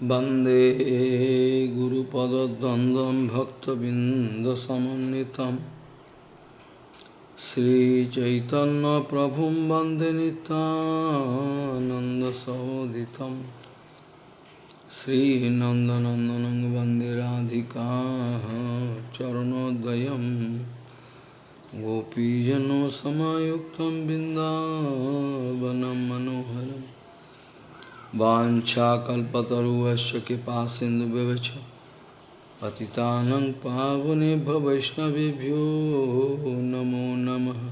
वन्दे गुरुपदद्वन्द्वं भक्तबिन्दसमन्वितं श्रीचैतन्यप्रभुं वन्दे नितानन्दसहोदितं श्रीनन्दनन्दनं वन्दे राधिका चरणोदयं गोपीजनसमायुक्तं बिन्दावनं मनोहरम् वाञ्छाकल्पतरुवस्य कृपा सिन्धुव्यवच पतितानं पावने वैष्णवभ्यो नमो नमः।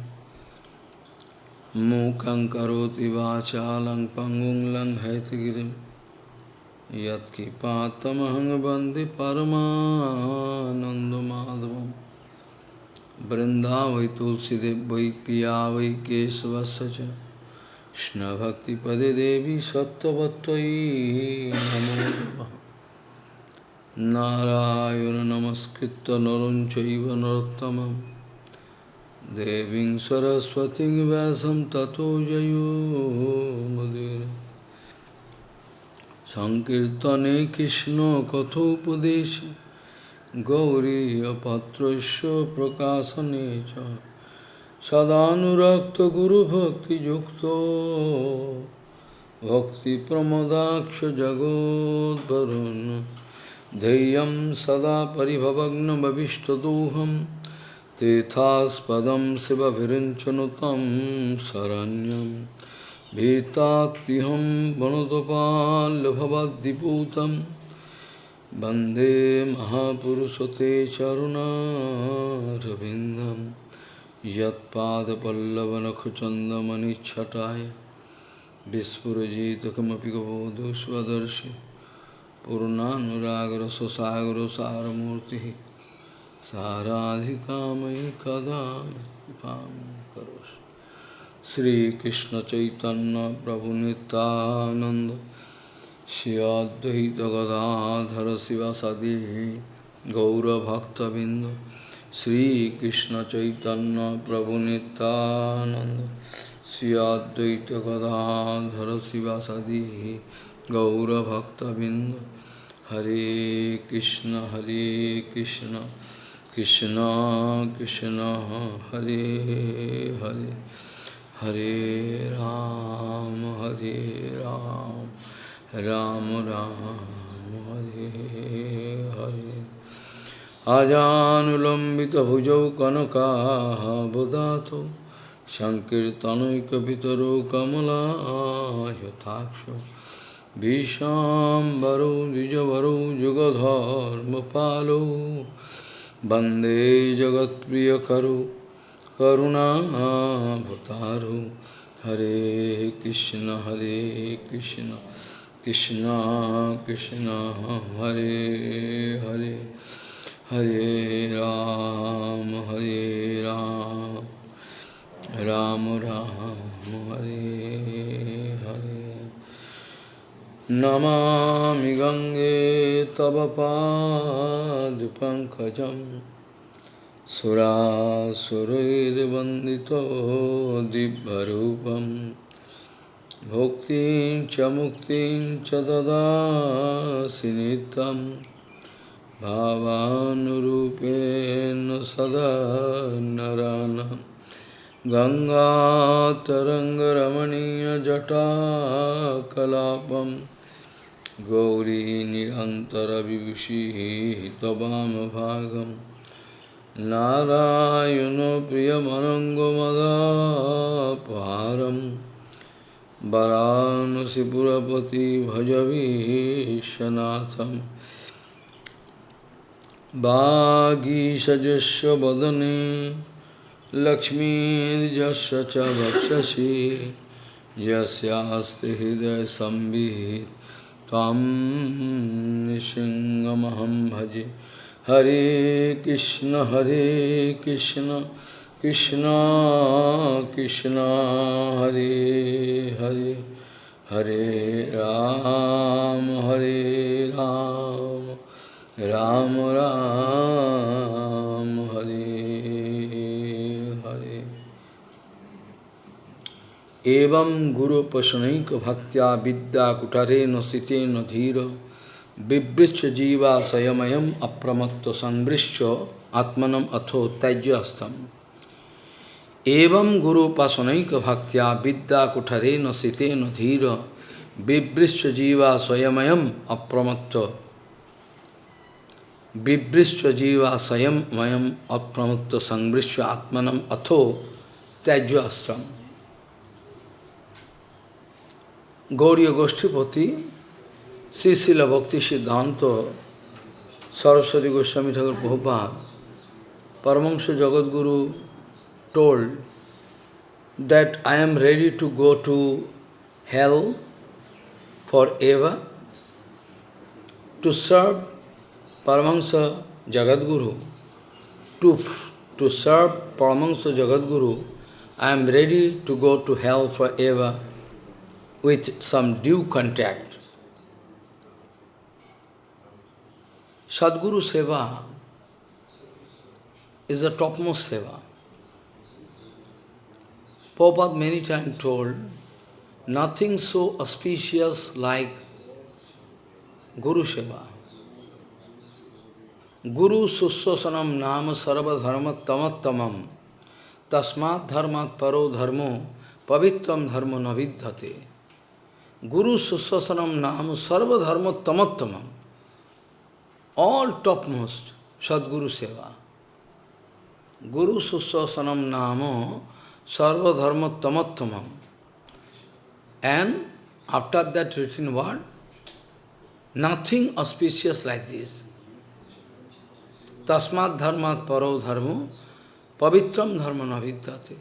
मूकं करोति वाचालं पङ्गुं लङ्घयतिगिरिं यत्कृपातमहं वंदे वृन्दावै तुलसीदेव वै पिया वै केशवस्य কৃষ্ণভক্তিপদে দেবী সত্যবত্যই নমো নারায়ণ নমস্কৃত নরঞ্চৈব নরোত্তম দেবীং সরস্বতী ব্যাসম ততো জয়োমদির সংকীর্তনে কৃষ্ণ কথোপদেশ। গৌরী অপাত্রস্য প্রকাশনে চ। সদানুরক্ত গুরু ভক্তি যুক্ত ভক্তি প্রমদাক্ষ জগোদ্ভরুণ ধেয়ম সদা পরিভবগ্নভীষ্টদোহম তীর্থাস্পদম শিবভিরঞ্চন তম শরণ্যম। ভীতাত্তিহম বনতপাল্লভবদ্দিপূতম বন্দে মহাপুরুষতে চরুণারবিন্দম यत्पादपल्लवनखचन्दमनिच्छटाय विस्फुरजित किमपि कबोधु स्वदर्शि पूर्णानुरागरससागरो सारमूर्तिः साराधिकामयि कदा कृपां करोषि। श्रीकृष्णचैतन्यप्रभुनितानन्द श्रियाद्वैतगदाधर शिवसदि गौरभक्तबिन्द Sri Krishna Chaitanya Prabhu Nityananda Sri Advaita Gadadhara Sivasadi Gaura Bhakta Binda Hare Krishna Hare Krishna Krishna Krishna Hare Hare Hare Ram Hare Ram Ram Ram Hare Hare अजानुलम्बितभुजौ कनकाबुधातो जुगधर्म पालो वंदे जगत प्रिय वंदे करुणा करुणाभतारो। हरे कृष्ण हरे Krishna Krishna Krishna, Hare Hare. Hare Ram, Hare Ram, Ram Ram, Hare Hare. Namami Gange Tava Pankajam Sura Surair Vandito Dibharupam Bhuktin Chamuktin Chadada Sinitam भावानुरूपेण सदा नरानं गङ्गातरङ्गरमणीयजटाकलापं गौरी निरन्तरविभूषिः त्ववामभागं नारायणो प्रियमनङ्गमदापहारं वरानसिपुरपति भजवीशनाथम् वागीषजस्य वदने लक्ष्मीर्यस्य च वक्षसि यस्यास्ति हृदयसंवित् त्वां निसिंहमहं भजे। हरे कृष्ण हरे कृष्ण कृष्ण कृष्ण, हरे हरे हरे राम हरे Ram. Ram Ram Hare Hare Evam Guru Pasanaika Bhaktya Vidya Kutare Nosite Nadhira Vibrischa jiva sayamayam apramatto sanvrischa atmanam atho tajyastam. Evam guru pasanaika bhaktya vidya kutarena sitena dhira Vibrischa jiva sayamayam apramatto Vibrischa jiva sayamayam apramatto sanvrischa atmanam atho tajyastam. Gauriya Goshtipati Sri Srila Bhakti Siddhanta Saraswati Goswami Thakur Prabhupada Paramahansa Jagadguru told that I am ready to go to hell forever to serve Paramahansa Jagadguru, to, to serve Paramahansa Jagadguru, I am ready to go to hell forever with some due contact. Sadguru Seva is the topmost Seva. Prabhupada many times told, nothing so auspicious like Guru Seva. Guru Suswasanam Nama Sarva Dharma Tamattamam Tasmat Dharmat Paro Dharmo Pavitram Dharmo Navidhate Guru Suswasanam Nama Sarva Dharma Tamattamam all topmost Sadguru Seva. Guru Suswasanam Namo Sarva Dharma Tamattamam. And after that written word, nothing auspicious like this. Tasmat Dharmat Paro Dharmo Pavitram Dharma Navidyate.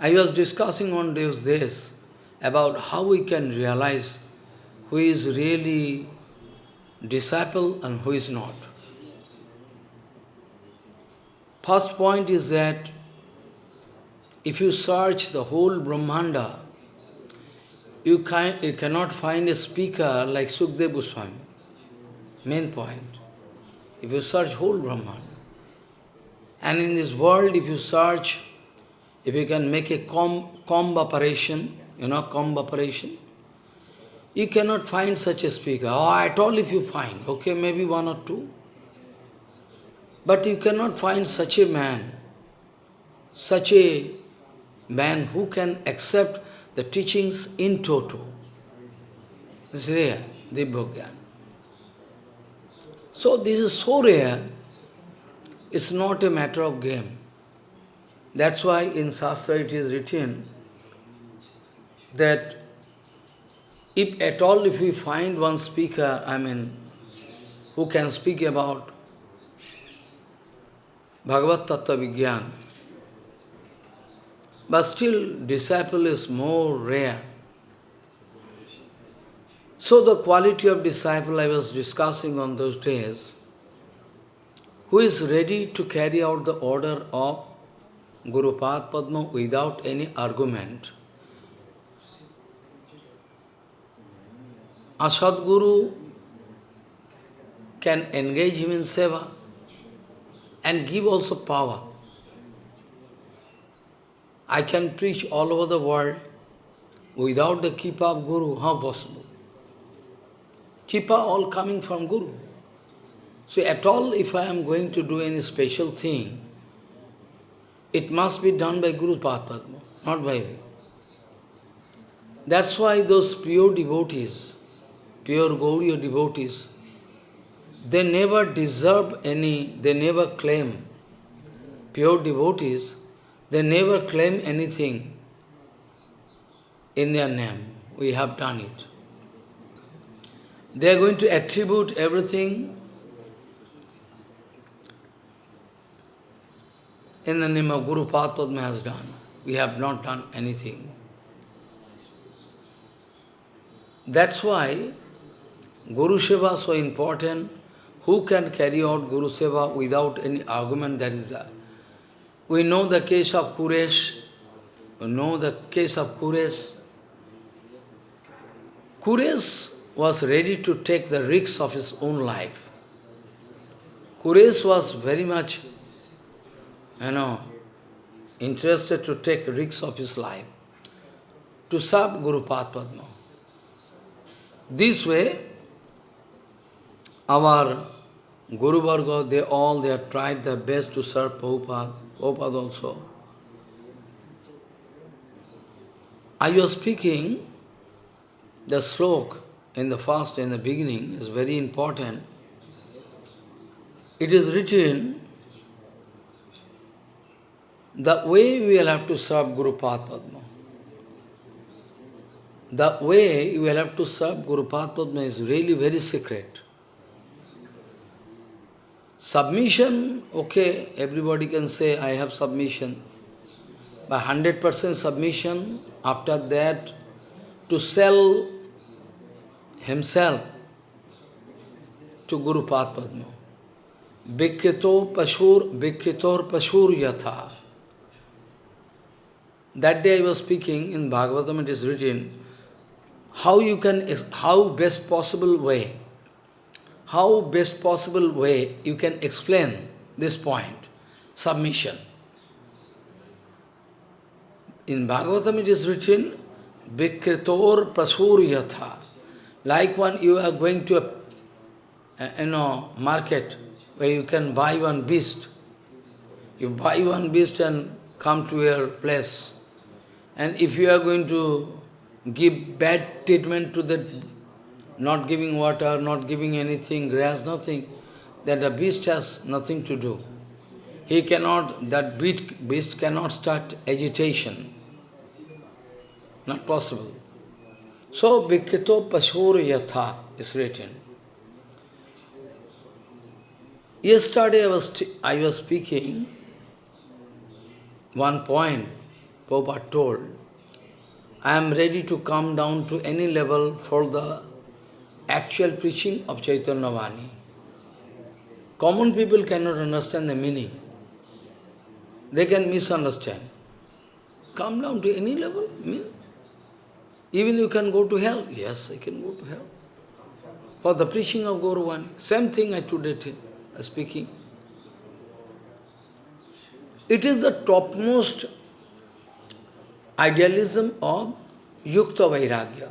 I was discussing on those days about how we can realize who is really disciple and who is not. First point is that if you search the whole Brahmanda, you, can, you cannot find a speaker like Sukdev Goswami. Main point. If you search whole Brahmanda. And in this world, if you search, if you can make a comb, comb operation, you know comb operation, you cannot find such a speaker, or at all if you find, okay, maybe one or two. But you cannot find such a man, such a man who can accept the teachings in toto. This is rare. So this is so rare, it's not a matter of game. That's why in Shastra it is written that if at all if we find one speaker, I mean, who can speak about Bhagavad Tattva Vigyan, but still disciple is more rare. So the quality of disciple I was discussing on those days, who is ready to carry out the order of Guru Padma without any argument, A Sadguru can engage him in seva and give also power. I can preach all over the world without the Kipa of Guru, how possible? Kipa all coming from Guru. So at all, if I am going to do any special thing, it must be done by Guru Padma, not by me. That's why those pure devotees, pure Gauriya devotees, they never deserve any, they never claim. Pure devotees, they never claim anything in their name. We have done it. They are going to attribute everything in the name of Guru Padma has done. We have not done anything. That's why Guru Seva so important. Who can carry out Guru Seva without any argument? That is that. We know the case of Kuresh. We know the case of Kuresh. Kuresh was ready to take the risks of his own life. Kuresh was very much, you know, interested to take risks of his life to serve Guru Padma. This way, our Guru Varga, they all, they have tried their best to serve Prabhupada, Prabhupada also. I was speaking, the slok in the first, in the beginning, is very important. It is written, the way we will have to serve Guru Padma. The way you will have to serve Guru Padma is really very secret. Submission, okay, everybody can say, I have submission. But 100% submission, after that, to sell himself to Guru Padma. Vikrito Pashur, Vikritor Pashur Yatha. That day I was speaking, in Bhagavatam it is written, how you can, how best possible way, how best possible way you can explain this point, submission. In Bhagavatam it is written, Vikritor Prasur Yatha. Like one, you are going to a, a you know, market where you can buy one beast. You buy one beast and come to your place. And if you are going to give bad treatment to the, not giving water, not giving anything, grass, nothing, then the beast has nothing to do. He cannot, that beast cannot start agitation. Not possible. So, Vikrito Pashur Yatha is written. Yesterday I was, I was speaking, one point Prabhupada told, I am ready to come down to any level for the actual preaching of Chaitanya Vani. Common people cannot understand the meaning. They can misunderstand. Come down to any level, mean. Even you can go to hell. Yes, I can go to hell. For the preaching of Gauravani. Same thing I today uh, speaking. It is the topmost idealism of Yukta Vairagya.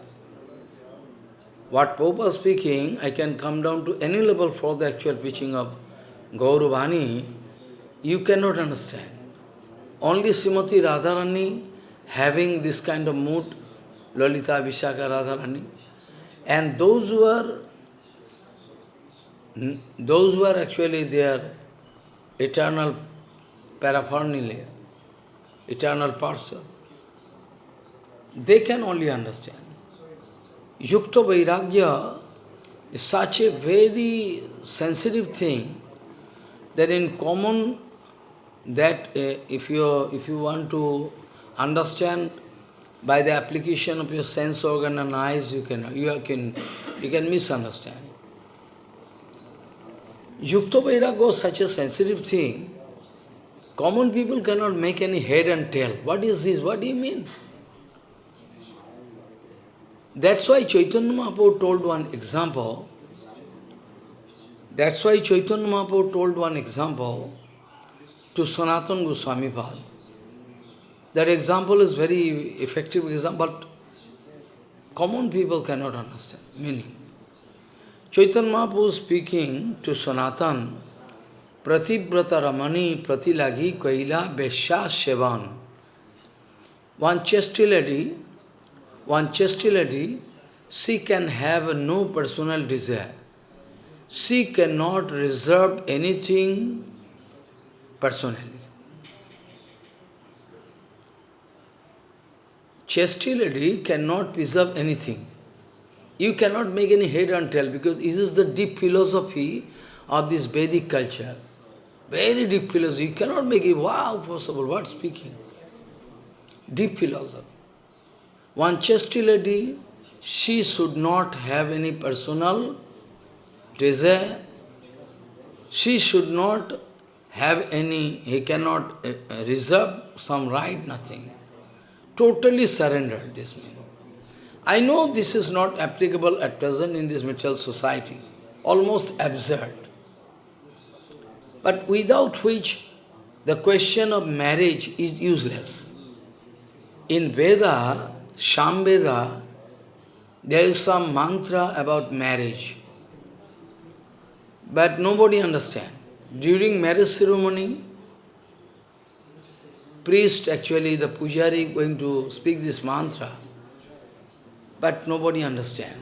What Pope is speaking, I can come down to any level for the actual preaching of Gauravani, you cannot understand. Only Srimati Radharani having this kind of mood, Lalita Vishaka Radharani, and those who are those who are actually their eternal paraphernalia, eternal person, they can only understand. Yukta Vairagya is such a very sensitive thing that in common that uh, if you if you want to understand by the application of your sense organ and eyes you can you can you can misunderstand. Yukta Vairagya is such a sensitive thing, common people cannot make any head and tail. What is this? What do you mean? That's why Chaitanya Mahaprabhu told one example. That's why Chaitanya Mahaprabhu told one example to Sanatana Goswami Pad. That example is very effective example, but common people cannot understand meaning. Chaitanya Mahaprabhu speaking to Sanatan, Pratibrata Ramani Pratilagi Kaila Vesha Shevan. One chesty lady one chastity lady, she can have no personal desire. She cannot reserve anything personally. Chastity lady cannot preserve anything. You cannot make any head and tail because this is the deep philosophy of this Vedic culture. Very deep philosophy. You cannot make it, wow, possible, what speaking? Deep philosophy. One chastity lady, she should not have any personal desire. She should not have any, he cannot uh, reserve some right, nothing. Totally surrendered, this man. I know this is not applicable at present in this material society, almost absurd. But without which the question of marriage is useless. In Veda, Samveda, there is some mantra about marriage. But nobody understand. During marriage ceremony, priest, actually the pujari going to speak this mantra, but nobody understand.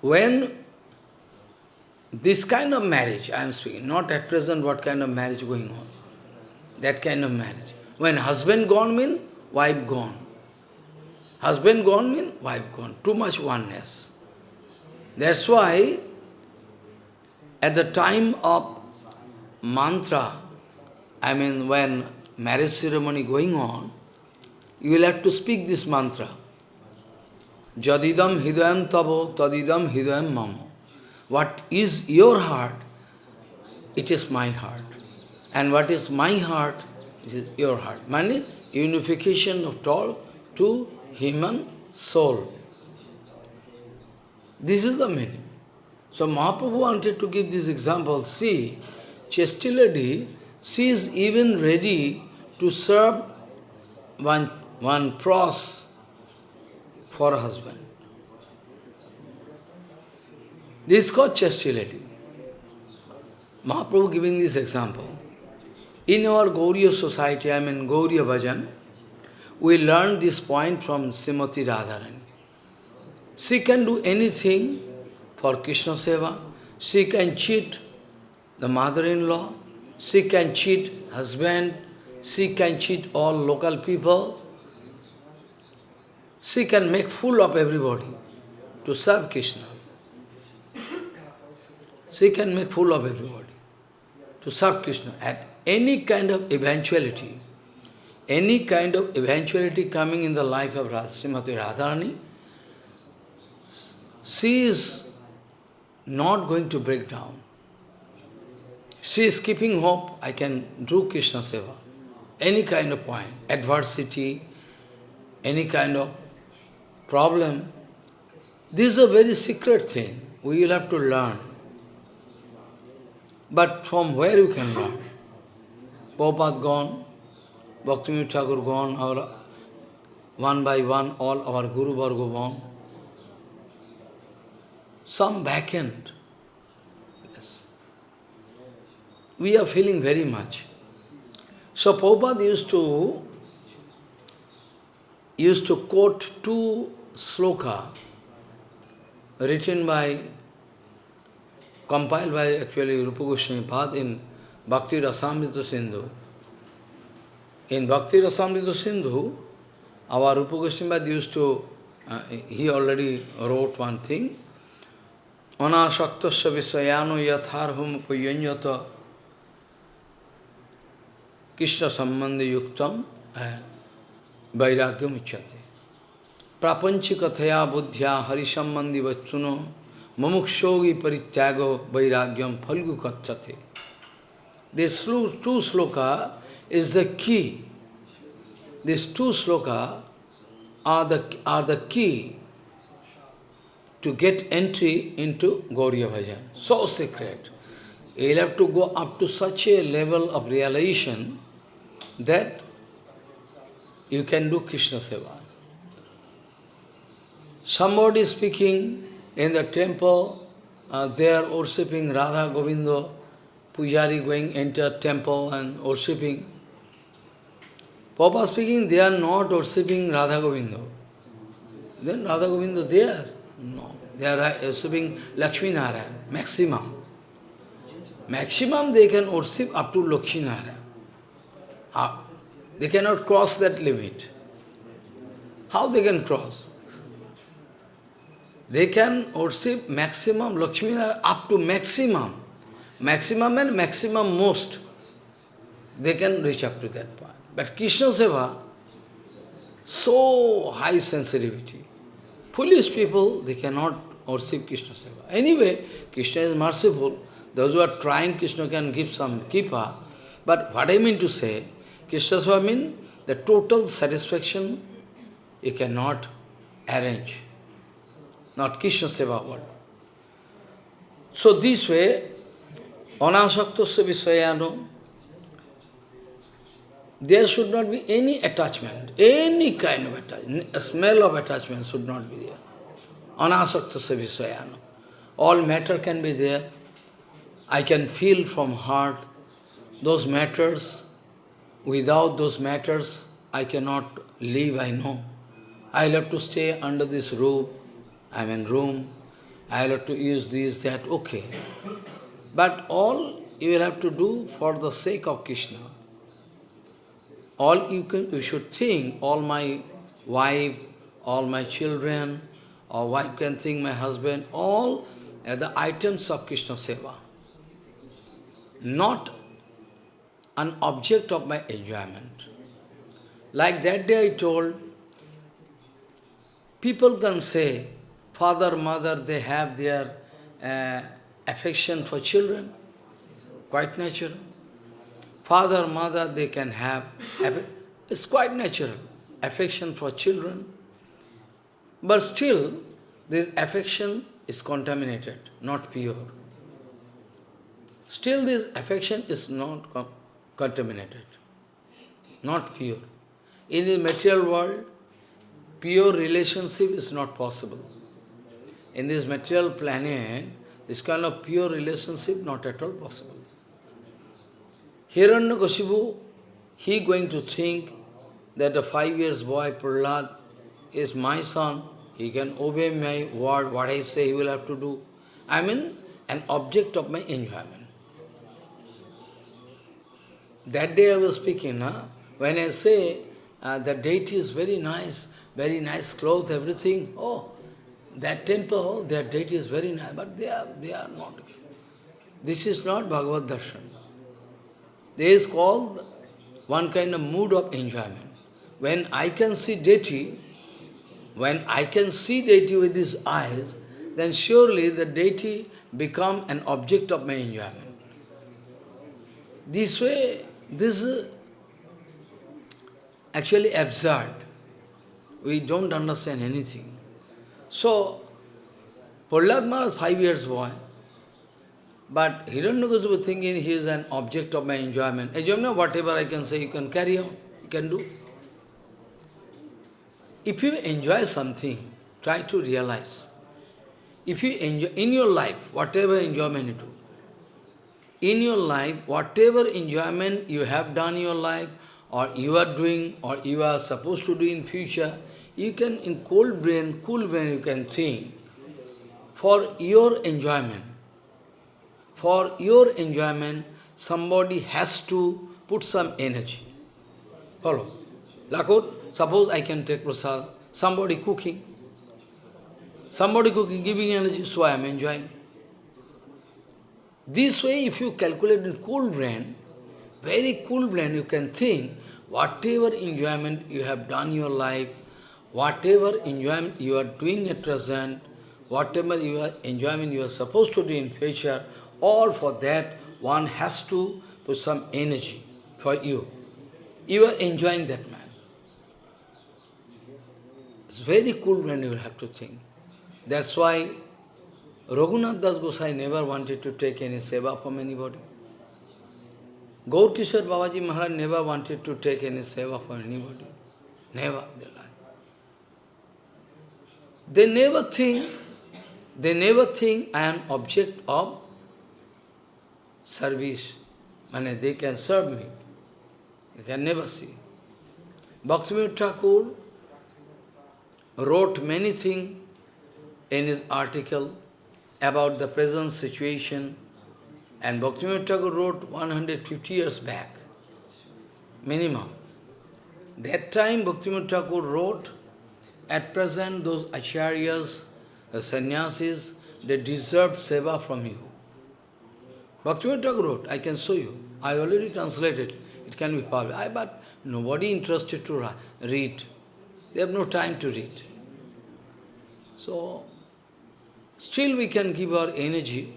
When this kind of marriage, I am speaking, not at present what kind of marriage going on, that kind of marriage. When husband gone mean, wife gone. Husband gone mean, wife gone. Too much oneness. That's why, at the time of mantra, I mean when marriage ceremony going on, you will have to speak this mantra. Jadidam hidayam tavo, tadidam hidayam mamo. What is your heart, it is my heart. And what is my heart, it is your heart. Meaning, unification of all to human soul. This is the meaning. So Mahaprabhu wanted to give this example. See, Chasti lady, she is even ready to serve one, one pros for husband. This is called Chasti lady. Mahaprabhu giving this example. In our Gauriya society, I mean Gauriya Bhajan, we learn this point from Srimati Radharani. She can do anything for Krishna Seva. She can cheat the mother-in-law, she can cheat husband, she can cheat all local people, she can make fool of everybody to serve Krishna. She can make fool of everybody to serve Krishna at any kind of eventuality. Any kind of eventuality coming in the life of Srimati Radharani, she is not going to break down. She is keeping hope, I can do Krishna Seva. Any kind of point, adversity, any kind of problem. This is a very secret thing. We will have to learn. But from where you can learn? Prabhupada gone, Bhakti Thakur gone, our one by one, all our Guru Varga gone. Some vacant. We are feeling very much. So Prabhupada used to used to quote two sloka written by, compiled by actually Rupa Goswami Pad in Bhakti Rasamrita Sindhu. In Bhakti Rasamrita Sindhu, our Rupa Goswami Pad used to, uh, he already wrote one thing, Anasaktasya visayano yatharvam puyanyata Krishna sambandha yuktam vairagyam uchyate. Prapanchikathaya buddhya harisambandhi vachuno mamukshogi parityago vairagyam falgu kachate. This two sloka is the key. These two sloka are the, are the key to get entry into Gauriya Bhajan. So secret. You'll have to go up to such a level of realization that you can do Krishna Seva. Somebody speaking in the temple, uh, they are worshipping Radha Govinda, Pujari going enter temple and worshipping. Papa speaking, they are not worshipping Radha Govinda. Then Radha Govinda there? No. They are worshipping Lakshmi Narayan, maximum. Maximum they can worship up to Lakshmi Narayan. Ah, they cannot cross that limit. How they can cross? They can worship maximum Lakshmi up to maximum. Maximum and maximum most. They can reach up to that point. But Krishna Seva, so high sensitivity. Foolish people, they cannot worship Krishna Seva. Anyway, Krishna is merciful. Those who are trying, Krishna can give some kipa. But what I mean to say, Krishna Seva means the total satisfaction you cannot arrange. Not Krishna Seva word. So this way, anasaktasya visayano, there should not be any attachment, any kind of attachment, a smell of attachment should not be there. Anasakta savisayana. All matter can be there. I can feel from heart those matters. Without those matters, I cannot live, I know. I'll have to stay under this roof. I'm in room. I'll have to use this, that, okay. But all you will have to do for the sake of Krishna. All you can, you should think, all my wife, all my children, or wife can think my husband, all are the items of Krishna Seva. Not an object of my enjoyment. Like that day I told, people can say, father, mother, they have their uh, affection for children, quite natural. Father, mother, they can have, it's quite natural, affection for children. But still, this affection is contaminated, not pure. Still this affection is not contaminated, not pure. In the material world, pure relationship is not possible. In this material planet, this kind of pure relationship not at all possible. Hiranyakashipu, he going to think that a five years boy, Prahlad, is my son, he can obey my word, what I say he will have to do. I mean, an object of my enjoyment. That day I was speaking, huh? when I say uh, the deity is very nice, very nice clothes, everything, oh, that temple, oh, that deity is very nice, but they are, they are not. This is not Bhagavad Darshan. This is called one kind of mood of enjoyment. When I can see deity, when I can see deity with these eyes, then surely the deity become an object of my enjoyment. This way, this is actually absurd. We don't understand anything. So, Prahlad Maharaj, five years boy, but Hiranyakasipu thinking he is an object of my enjoyment. Enjoyment, whatever I can say, you can carry on, you can do. If you enjoy something, try to realize. If you enjoy, in your life, whatever enjoyment you do, in your life, whatever enjoyment you have done in your life, or you are doing, or you are supposed to do in future, you can, in cold brain, cool brain, you can think, for your enjoyment, for your enjoyment, somebody has to put some energy. Follow. Lakot, suppose I can take prasad, somebody cooking, somebody cooking, giving energy, so I am enjoying. This way, if you calculate in cool brain, very cool brain, you can think, whatever enjoyment you have done your life, whatever enjoyment you are doing at present, whatever you are enjoyment you are supposed to do in future, all for that one has to put some energy for you. You are enjoying that man. It's very cool when you have to think. That's why Raghunath Das Gosai never wanted to take any seva from anybody. Gaur Kishore Babaji Maharaj never wanted to take any seva from anybody. Never. They lie. They never think, they never think I am object of service. And they can serve me. You can never see. Bhaktivinoda Thakur wrote many things in his article about the present situation. And Bhaktivinoda Thakur wrote 150 years back, minimum. That time Bhaktivinoda Thakur wrote, at present those acharyas, the sannyasis, they deserve seva from you. Bhaktivinoda Thakur wrote, I can show you. I already translated. It can be published. I, but nobody interested to read. They have no time to read. So, Still we can give our energy.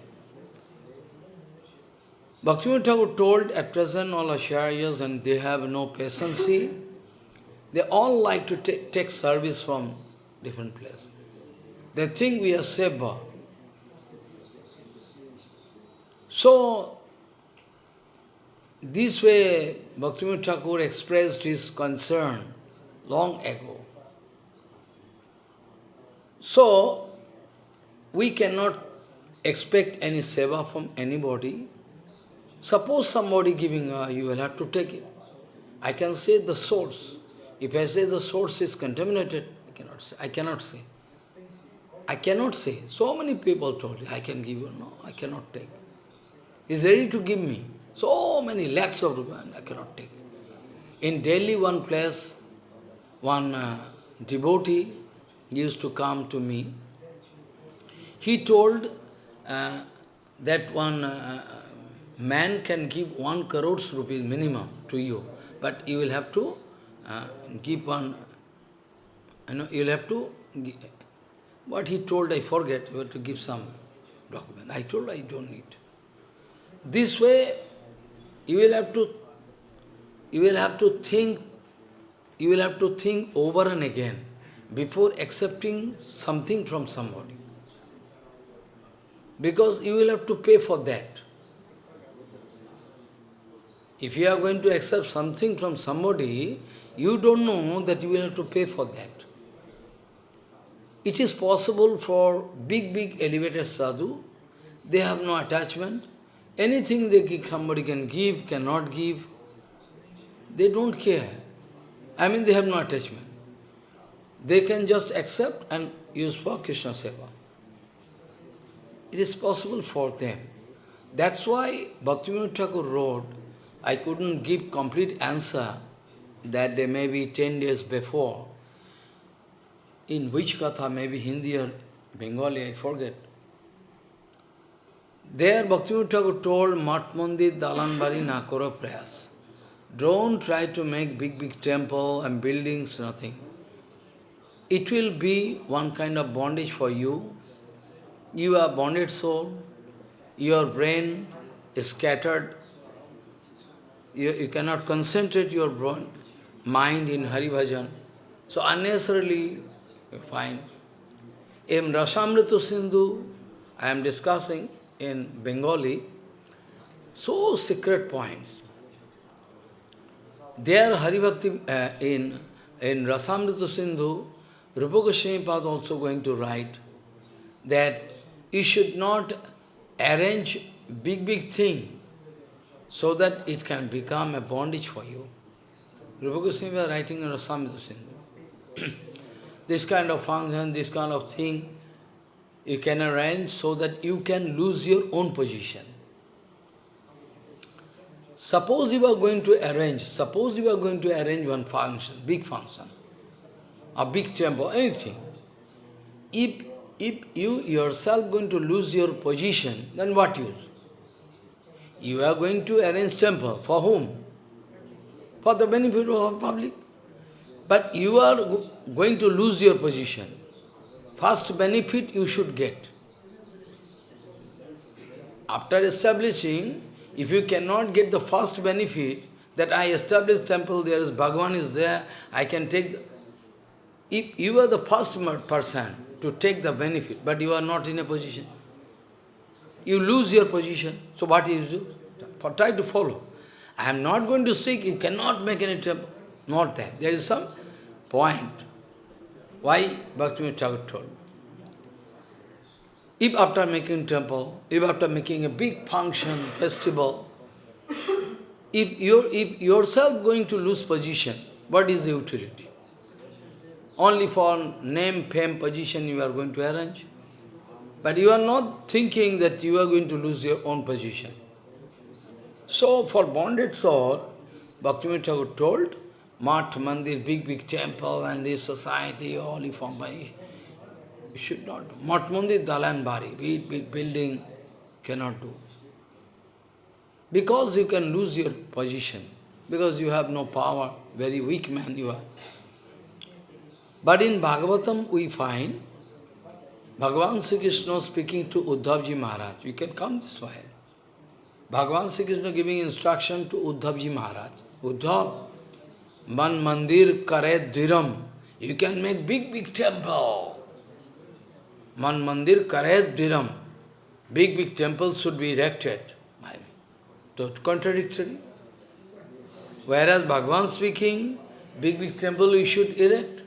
Bhaktivinoda Thakur told at present all acharyas and they have no patience. They all like to take, service from different place. They think we are seva. So, This way, Bhaktivinoda Thakur expressed his concern long ago. So, we cannot expect any seva from anybody. Suppose somebody giving, uh, you will have to take it. I can say the source. If I say the source is contaminated, I cannot say. I cannot say. I cannot say. So many people told you, I can give you. No, I cannot take. He's ready to give me. So many lakhs of rupees, I cannot take. In Delhi, one place, one uh, devotee used to come to me. He told uh, that one uh, man can give one crores rupees minimum to you, but you will have to uh, give one, you know, you will have to, what he told, I forget, you have to give some document. I told I don't need. This way, you will have to, you will have to think, you will have to think over and again before accepting something from somebody. Because you will have to pay for that. If you are going to accept something from somebody, you don't know that you will have to pay for that. It is possible for big, big elevated sadhu, they have no attachment, Anything they give, somebody can give, cannot give, they don't care. I mean, they have no attachment. They can just accept and use for Krishna Seva. It is possible for them. That's why Bhaktivinoda Thakur wrote, I couldn't give complete answer that day maybe 10 days before. In which katha, maybe Hindi or Bengali, I forget. There Bhaktivinoda Thakur told Mat Mandir Dalanbari Nakoro prayers. Don't try to make big, big temple and buildings, nothing. It will be one kind of bondage for you. You are bonded soul, your brain is scattered, you, you cannot concentrate your mind in Hari Bhajan. So unnecessarily find. In Rasamrita Sindhu, I am discussing, in Bengali, so secret points. There Haribhakti, uh, in, in Rasamrita Sindhu, Rupa Goswami also going to write that you should not arrange big, big thing so that it can become a bondage for you. Rupa Goswami was writing in Rasamrita Sindhu. this kind of function, this kind of thing, you can arrange so that you can lose your own position. Suppose you are going to arrange, suppose you are going to arrange one function, big function, a big temple, anything. If, if you yourself going to lose your position, then what use? You are going to arrange temple, for whom? For the benefit of public. But you are going to lose your position. First benefit you should get. After establishing, if you cannot get the first benefit, that I established temple, there is Bhagavan is there, I can take the, If you are the first person to take the benefit, but you are not in a position, you lose your position. So what you do? Try to follow. I am not going to seek, you cannot make any temple. Not that. There is some point. Why Bhaktivinoda Thakur told? If after making temple, if after making a big function, festival, if you if yourself going to lose position, what is the utility? Only for name, fame, position you are going to arrange. But you are not thinking that you are going to lose your own position. So for bonded soul, Bhaktivinoda Thakur told, Mat Mandir, big, big temple and this society, all formed by... You should not. Mat Mandir, Dalan Bari, big, big building, cannot do. Because you can lose your position, because you have no power, very weak man you are. But in Bhagavatam we find Bhagavan Sri Krishna speaking to Uddhavji Maharaj. You can come this way. Bhagavan Sri Krishna giving instruction to Uddhavji Maharaj. Uddhav, Man mandir kare dhiram. You can make big, big temple. Man mandir kare dhiram. Big, big temples should be erected. So contradictory. Whereas Bhagavan speaking, big, big temple we should erect.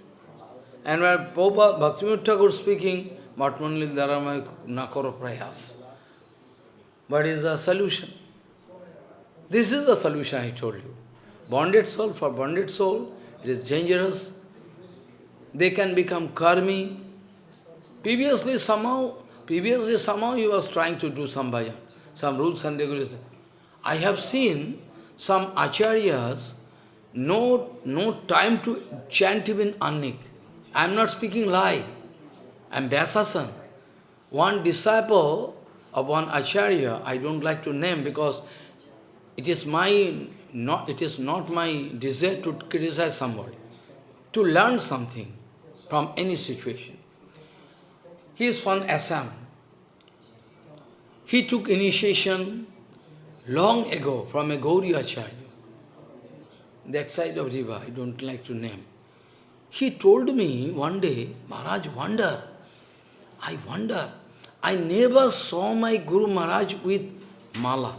And when Prabhupada Bhaktivinoda Thakur speaking, Matmanli Dharamay Nakoro Prayas. What is the solution? This is the solution I told you. Bonded soul, for bonded soul, it is dangerous. They can become karmi. Previously, somehow, previously, somehow he was trying to do some bhajan, some rules and regulations. I have seen some acharyas, no, no time to chant even Annik. I am not speaking lie. I am Vyasasan. One disciple of one acharya, I don't like to name because it is my not it is not my desire to criticize somebody, to learn something from any situation. He is from Assam. He took initiation long ago from a Gauri Acharya, that side of river, I don't like to name. He told me one day, Maharaj, wonder, I wonder, I never saw my Guru Maharaj with mala.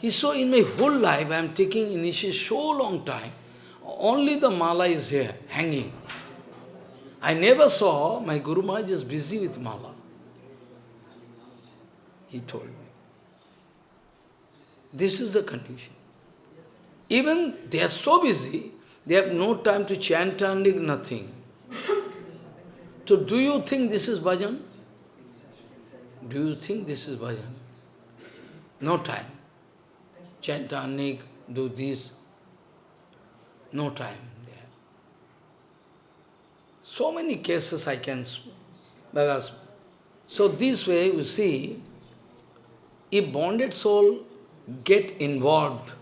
He saw in my whole life, I am taking initiation so long time, only the mala is here, hanging. I never saw my Guru Maharaj is busy with mala. He told me. This is the condition. Even they are so busy, they have no time to chant and nothing. So do you think this is bhajan? Do you think this is bhajan? No time. Chant and do this. No time. So many cases I can because so this way you see, if bonded soul get involved.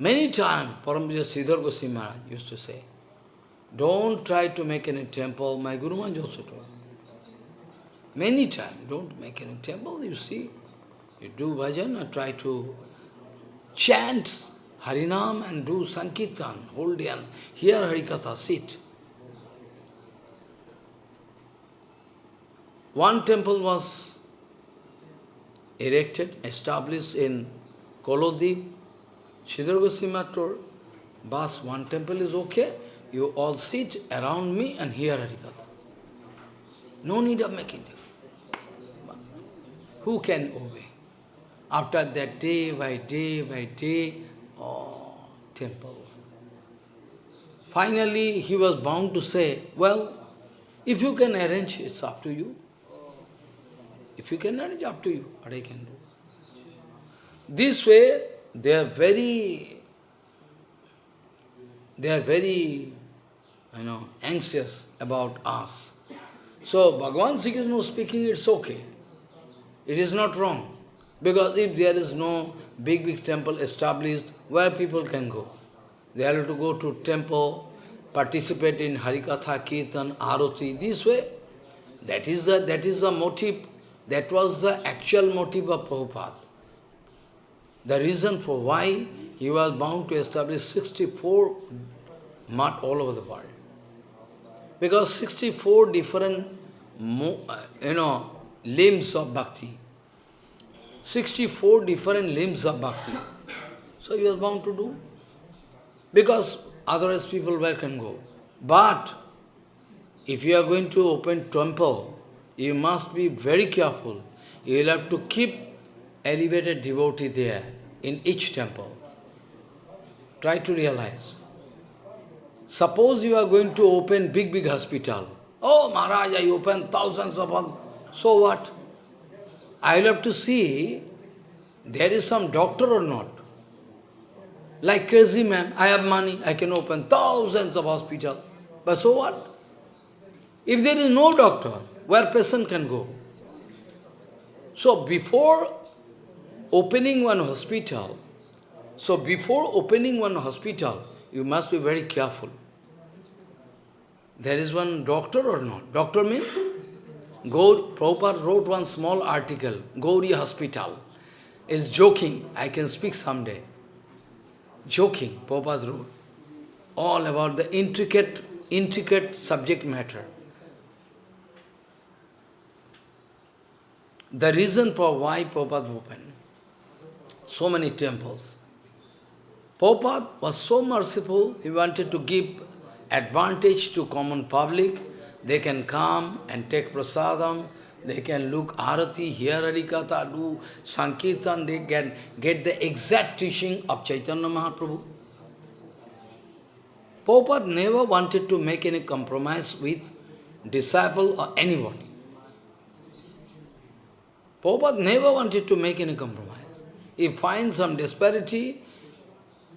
Many times, Parampuja Sridhar Goswami Maharaj used to say, don't try to make any temple. My Guru Maharaj also told. Many times, don't make any temple, you see. You do bhajan try to chant Harinam and do Sankirtan, hold and hear Harikatha, sit. One temple was erected, established in Kolodip. Sridhar Goswami told, Bas, one temple is okay, you all sit around me and hear Harikatha. No need of making it. Who can obey? After that, day by day by day, oh, temple. Finally, he was bound to say, well, if you can arrange, it's up to you. If you can manage, up to you, what I can do. This way, they are very, they are very, you know, anxious about us. So, Bhagavan Sri Krishna speaking, it's okay. It is not wrong. Because if there is no big, big temple established, where people can go? They have to go to temple, participate in Harikatha, Kirtan, Arati, this way. That is the, that is the motive that was the actual motive of Prabhupada. The reason for why he was bound to establish 64 mat all over the world. Because 64 different, uh, you know, limbs of bhakti. 64 different limbs of bhakti. So he was bound to do. Because otherwise people where can go. But if you are going to open temple, you must be very careful. You will have to keep elevated devotee there in each temple. Try to realize. Suppose you are going to open big, big hospital. Oh, Maharaj, I open thousands of them. So what? I will have to see there is some doctor or not. Like crazy man, I have money, I can open thousands of hospital. But so what? If there is no doctor, where person can go. So before opening one hospital, so before opening one hospital, you must be very careful. There is one doctor or not? Doctor means? Gaur, Prabhupada wrote one small article, Gauri Hospital. Is joking, I can speak someday. Joking, Prabhupada wrote. All about the intricate, intricate subject matter. The reason for why Prabhupada opened so many temples. Prabhupada was so merciful, he wanted to give advantage to common public. They can come and take prasadam, they can look arati, hear harikatha, do sankirtan, they can get the exact teaching of Chaitanya Mahaprabhu. Prabhupada never wanted to make any compromise with disciple or anybody. Prabhupada never wanted to make any compromise. He finds some disparity,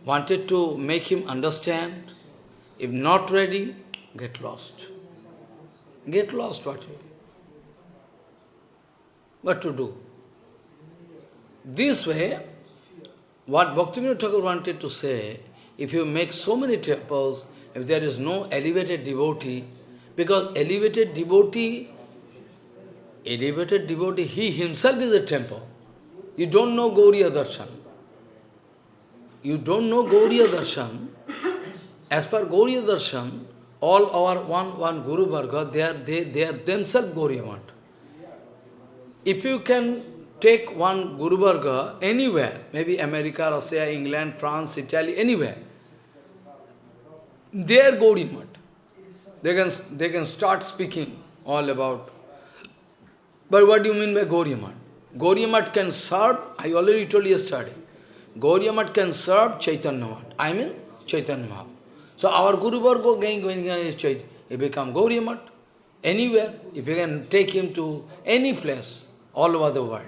wanted to make him understand. If not ready, get lost. Get lost, what? What to do? This way, what Bhaktivinoda Thakur wanted to say, if you make so many temples, if there is no elevated devotee, because elevated devotee, elevated devotee, he himself is a temple. You don't know Gauriya Darshan. You don't know Gauriya Darshan. As per Gauriya Darshan, all our one, one Guru Varga, they are, they, they are themselves Gauriyamat. If you can take one Guru Varga anywhere, maybe America, Russia, England, France, Italy, anywhere, they are Gauriyamat. They can, they can start speaking all about. But what do you mean by Gauriya Mat? Gauriya Mat can serve, I already told you yesterday, Gauriya Mat can serve Chaitanya Mat. I mean Chaitanya Mahaprabhu. So our Guru Varga going, going, he become Gauriya Mat. Anywhere, if you can take him to any place, all over the world.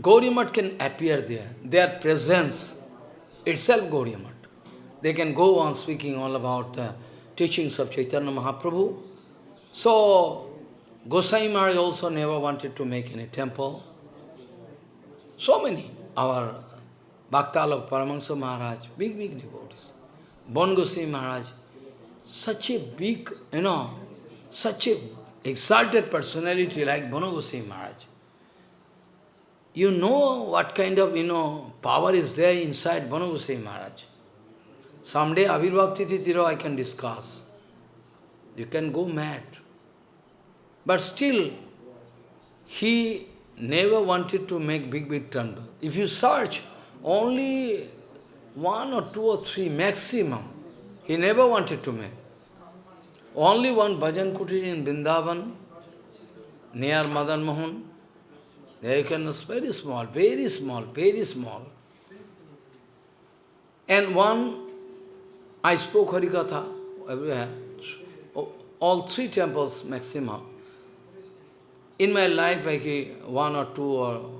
Gauriya Mat can appear there. Their presence itself Gauriya Mat. They can go on speaking all about the teachings of Chaitanya Mahaprabhu. So, Gosai Maharaj also never wanted to make any temple. So many. Our Bhaktalok Paramahansa Maharaj, big, big devotees. Bon Gosai Maharaj, such a big, you know, such a exalted personality like Bono Gosai Maharaj. You know what kind of, you know, power is there inside Bono Gosai Maharaj. Someday Avirbhav Tithitiro I can discuss. You can go mad. But still, he never wanted to make big, big temple. If you search, only one or two or three maximum, he never wanted to make. Only one bhajan kutir in Vrindavan, near Madan Mohan. There you can, very small, very small, very small. And one, I spoke Harikatha everywhere, all three temples maximum. In my life, like one or two or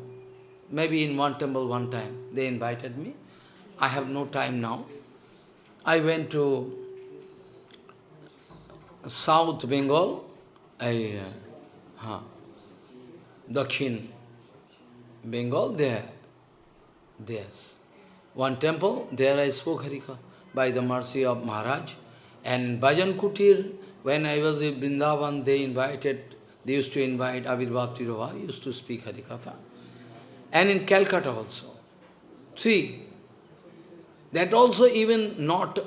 maybe in one temple one time, they invited me. I have no time now. I went to South Bengal, I, uh, huh, Dakshin Bengal, there, there's one temple, there I spoke Harika by the mercy of Maharaj. And Bhajan Kutir, when I was in Vrindavan, they invited they used to invite Avirbhav Tirova, used to speak Harikatha. And in Calcutta also. See, That also even not,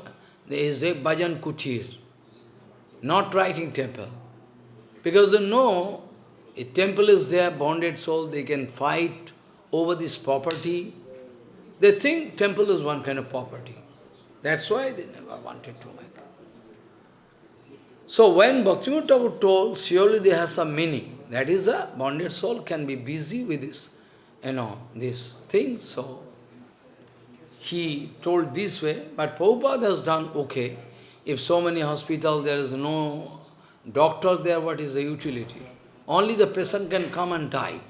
there is a Bhajan Kutir, not writing temple. Because they know, a temple is there, bonded soul, they can fight over this property. They think temple is one kind of property. That's why they never wanted to. So when Bhaktivinoda Thakur told, surely there has some meaning. That is, a bonded soul can be busy with this, you know, this thing. So he told this way, but Prabhupada has done okay. If so many hospitals, there is no doctor there, what is the utility? Only the patient can come and die.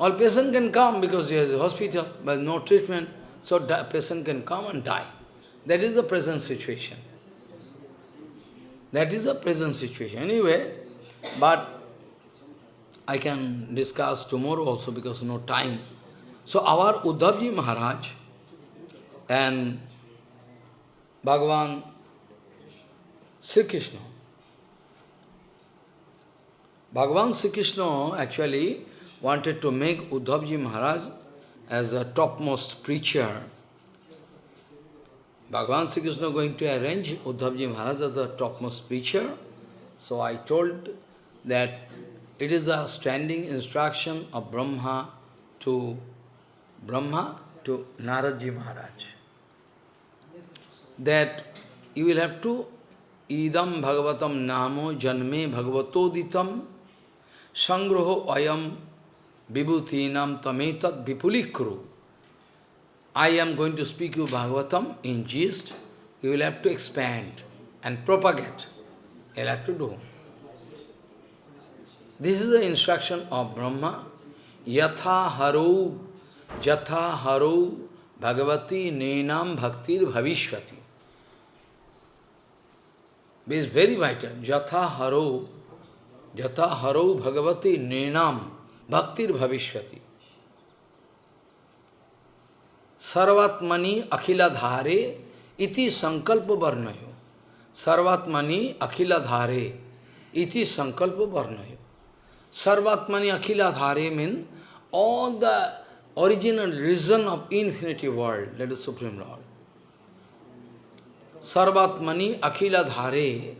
All patient can come because there is a hospital, but no treatment, so patient can come and die. That is the present situation. That is the present situation. Anyway, but I can discuss tomorrow also because no time. So our Uddhavji Maharaj and Bhagavan Sri Krishna. Bhagavan Sri Krishna actually wanted to make Uddhavji Maharaj as the topmost preacher Bhagavan Sri Krishna going to arrange Uddhavji Maharaj as the topmost preacher. So I told that it is a standing instruction of Brahma to Brahma to Naradji Maharaj. That you will have to idam bhagavatam namo janme bhagavatoditam sangroho ayam vibhutinam tametat vipulikru. I am going to speak you Bhagavatam in gist. You will have to expand and propagate. You will have to do. This is the instruction of Brahma. Yatha haro, jatha haro, bhagavati nenam bhaktir bhavishvati. This is very vital. Jatha haro, jatha haro bhagavati nenam bhaktir bhavishvati. Sarvatmani akhila dhare iti sankalpa varnayo. Sarvatmani akhila dhare iti sankalpa varnayo. Sarvatmani Akhila Dhare means all the original reason of infinity world, that is Supreme Lord. Sarvatmani Akhila Dhare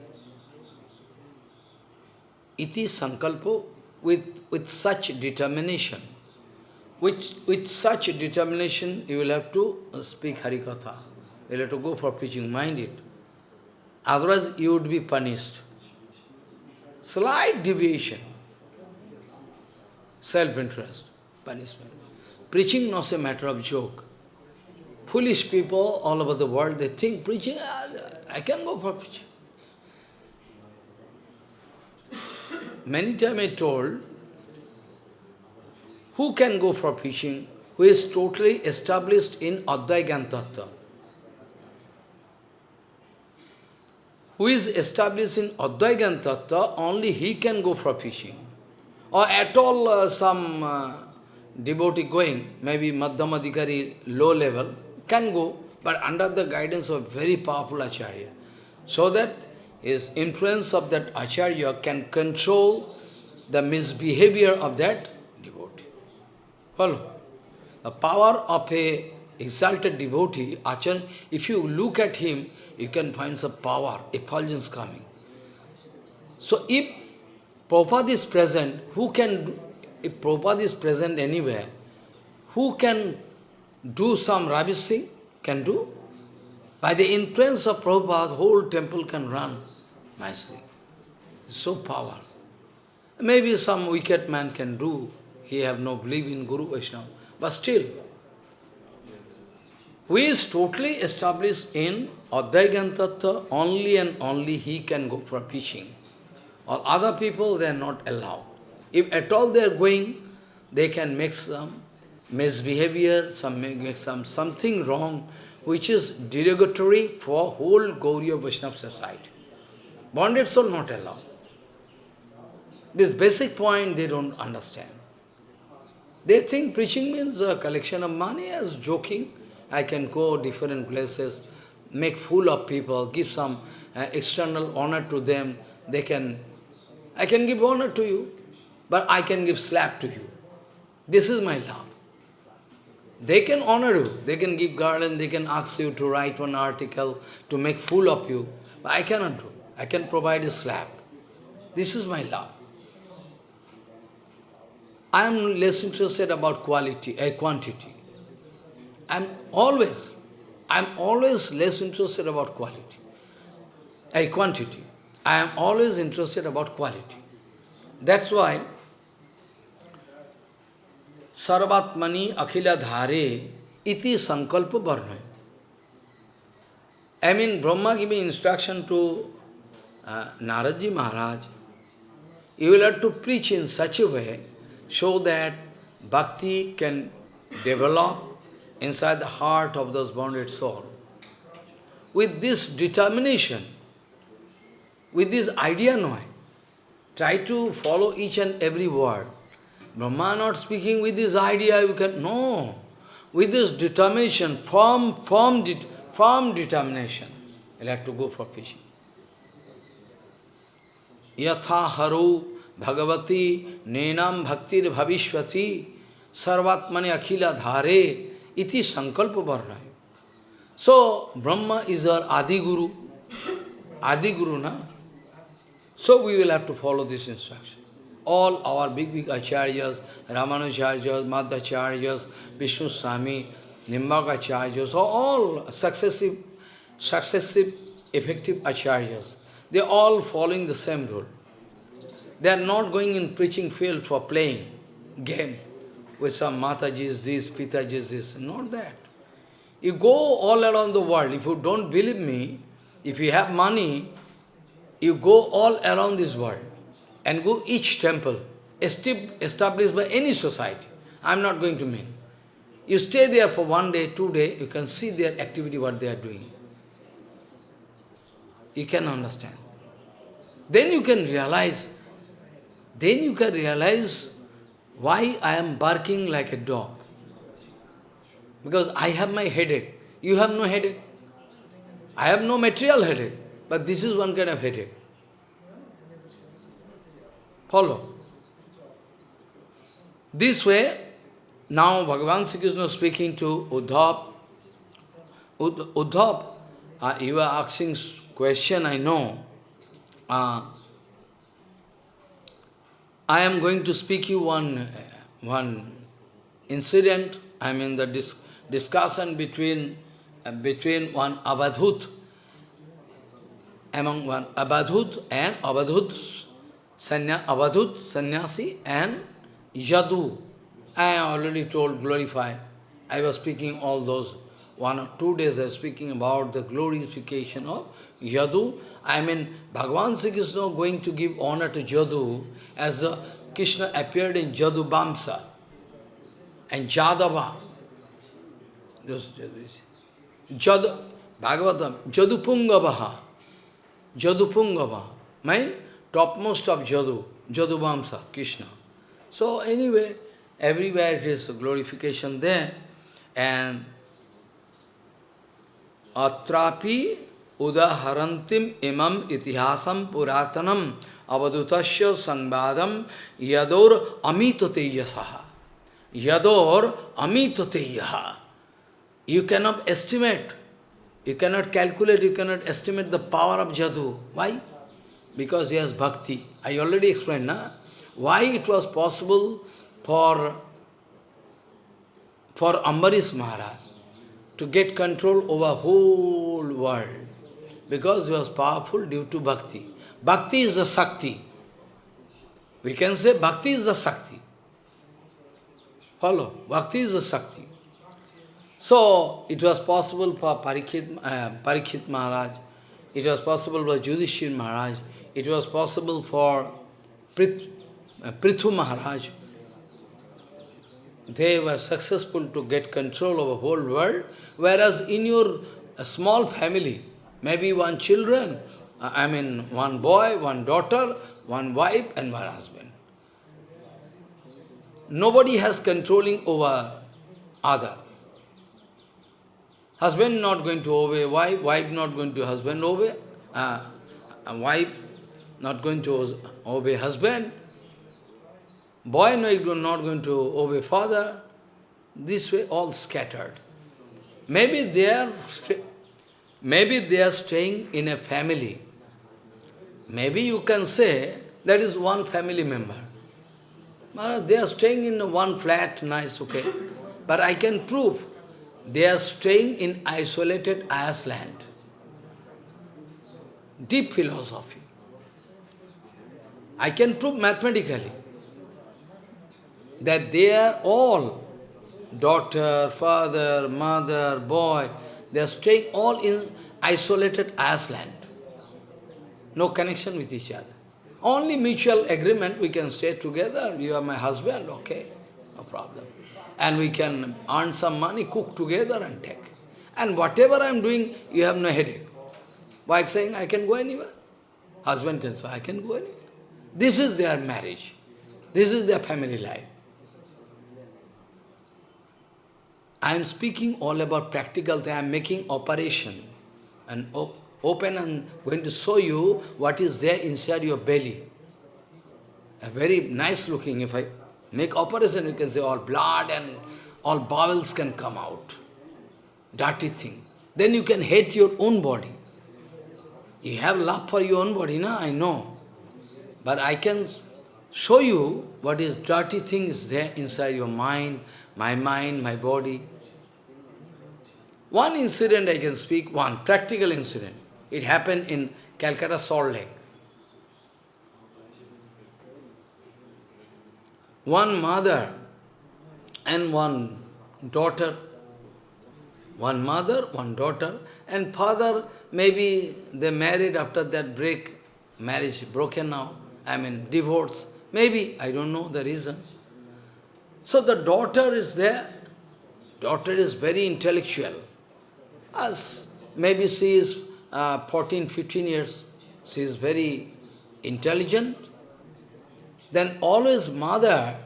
iti sankalpo with, with such determination. With, with such determination, you will have to speak Harikatha. You will have to go for preaching, mind it. Otherwise, you would be punished. Slight deviation self-interest, punishment. Preaching not a matter of joke. Foolish people all over the world, they think preaching, ah, I can go for preaching. Many times I told, who can go for fishing? who is totally established in Advai Tattva? Who is established in Advai Tattva, only he can go for fishing. or at all uh, some uh, devotee going, maybe Madhyamadikari, low level, can go, but under the guidance of very powerful Acharya. So that his influence of that Acharya can control the misbehavior of that devotee. Follow? The power of a exalted devotee, Acharya, if you look at him, you can find some power, effulgence coming. So if Prabhupada is present, who can, if Prabhupada is present anywhere, who can do some rubbish thing? Can do? By the influence of Prabhupada, whole temple can run nicely. So powerful. Maybe some wicked man can do, he have no belief in Guru Vaishnava, but still, who is totally established in Advaigantattva, only and only he can go for preaching. Or other people, they are not allowed. If at all they are going, they can make some misbehavior, some make some something wrong, which is derogatory for whole Gauriya Vaishnava society. Bonded soul not allowed. This basic point they don't understand. They think preaching means a collection of money as joking. I can go different places, make fool of people, give some uh, external honor to them. They can I can give honor to you, but I can give slap to you. This is my love. They can honor you, they can give garland, they can ask you to write one article to make fool of you, but I cannot do. I can provide a slap. This is my love. I am less interested about quality, a uh, quantity. I am always, I am always less interested about quality, a quantity. I am always interested about quality. That's why Sarvatmani Akhila Dhare iti sankalpa varna. I mean, Brahma giving instruction to uh, Naradji Maharaj, you will have to preach in such a way so that bhakti can develop inside the heart of those bonded soul. With this determination, with this idea no. Try to follow each and every word. Brahma not speaking with this idea, you can, no. With this determination, firm, firm, det, firm determination, you'll have to go for fishing. Yatha haru bhagavati nenam bhaktir bhavishvati sarvatmani akhila dhare iti sankalpa varnaya. So, Brahma is our Adi Guru. Adi Guru, na? So we will have to follow this instruction. all our big, big acharyas, Ramanujacharyas, Madhvacharyas, Vishnu Swami, Nimbarkacharyas, all successive, successive effective acharyas. They are all following the same rule. They are not going in preaching field for playing game with some Matajis, this, Pitajis, this. Not that. You go all around the world. If you don't believe me, if you have money, you go all around this world and go each temple established by any society. I am not going to mean. You stay there for one day, two days, you can see their activity, what they are doing. You can understand. Then you can realize, then you can realize why I am barking like a dog. Because I have my headache. You have no headache. I have no material headache. But this is one kind of headache. Follow. This way, now Bhagavan Sri Krishna speaking to Uddhav. Uddhav, uh, you are asking question, I know. Uh, I am going to speak you one, one incident, I mean the dis discussion between, uh, between one Abadhut, among one Abadhut and Abadhut, Sanya, Abadhut, Sannyasi and Yadu. I already told, glorify. I was speaking all those, one or two days. I was speaking about the glorification of Yadu. I mean, Bhagavan Sri Krishna going to give honor to Jadu as Krishna appeared in Jadu Bamsa and Jadava. Jadu, Bhagavatam, Jadu Pungavaha. Jadu Pungavaha. Mean, topmost of Jadu, Jadu Bamsa, Krishna. So anyway, everywhere it is glorification there. And Atrapi udaharantim imam itihasam puratanam अवधुतस्य संवादम यदोर अमित तेजसा यदोर अमित तेज you cannot estimate you cannot calculate you cannot estimate the power of जदु why because यज bhakti I already explain ना why it was possible for for Ambarish Maharaj to get control over whole world because you was powerful due to bhakti Bhakti is a Sakti. We can say bhakti is a Sakti. Follow? Bhakti is a Sakti. So, it was possible for Parikshit, uh, Maharaj, it was possible for Yudhishthir Maharaj, it was possible for Prit, uh, Prithu Maharaj. They were successful to get control of the whole world, whereas in your uh, small family, Maybe one children, I mean one boy, one daughter, one wife and one husband. Nobody has controlling over other. Husband not going to obey wife, wife not going to husband obey, uh, wife not going to obey husband, boy no, not going to obey father. This way all scattered. Maybe they are Maybe they are staying in a family. Maybe you can say that is one family member. They are staying in one flat, nice, okay. But I can prove they are staying in isolated Iceland. Deep philosophy. I can prove mathematically that they are all daughter, father, mother, boy, they are staying all in isolated Iceland. No connection with each other. Only mutual agreement, we can stay together. You are my husband, okay, no problem. And we can earn some money, cook together and take. And whatever I am doing, you have no headache. Wife saying, I can go anywhere. Husband can say, I can go anywhere. This is their marriage. This is their family life. I am speaking all about practical thing. I am making operation and op open and going to show you what is there inside your belly. A very nice looking, if I make operation, you can say all blood and all bowels can come out. Dirty thing. Then you can hate your own body. You have love for your own body, na? I know. But I can show you what is dirty things there inside your mind, my mind, my body. One incident I can speak, one practical incident. It happened in Calcutta Salt Lake. One mother and one daughter, one mother, one daughter, and father, maybe they married after that break, marriage broken now, I mean divorce, maybe, I don't know the reason. So the daughter is there, daughter is very intellectual, as maybe she is uh, 14, 15 years, she is very intelligent, then always mother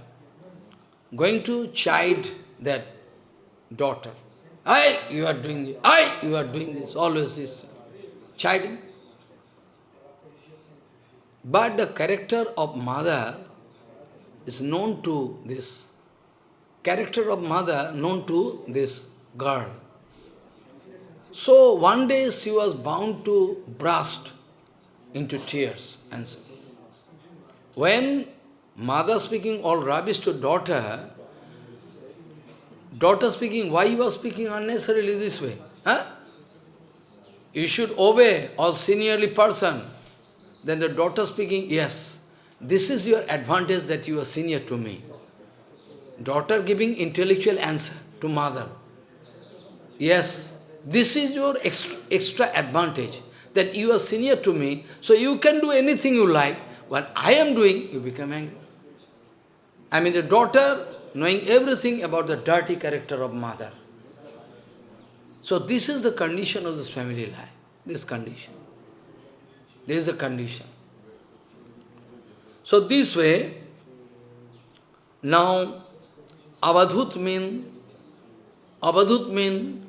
going to chide that daughter. I, you are doing this. I, you are doing this. Always this chiding. But the character of mother is known to this. Character of mother known to this girl. So one day she was bound to burst into tears. And when mother speaking all rubbish to daughter, daughter speaking, why you are speaking unnecessarily this way? Huh? You should obey all seniorly person. Then the daughter speaking, yes, this is your advantage that you are senior to me. Daughter giving intellectual answer to mother. Yes, this is your extra, extra advantage, that you are senior to me, so you can do anything you like. What I am doing, you become angry. I mean the daughter knowing everything about the dirty character of mother. So this is the condition of this family life, this condition. This is the condition. So this way, now avadhut means, avadhut mean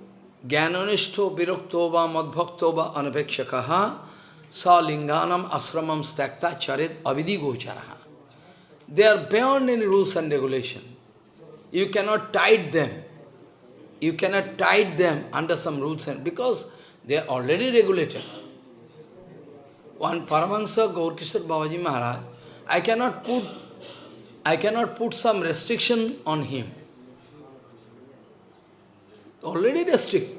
jnananishto virakto va madbhakto va anapekshakaha sa linganam asramam stakta charit avidi gocharaha. They are beyond any rules and regulation. You cannot tie them. You cannot tie them under some rules and because they are already regulated. One Paramahansa Gaurkishor Babaji Maharaj, I cannot put I cannot put some restriction on him. Already restricted.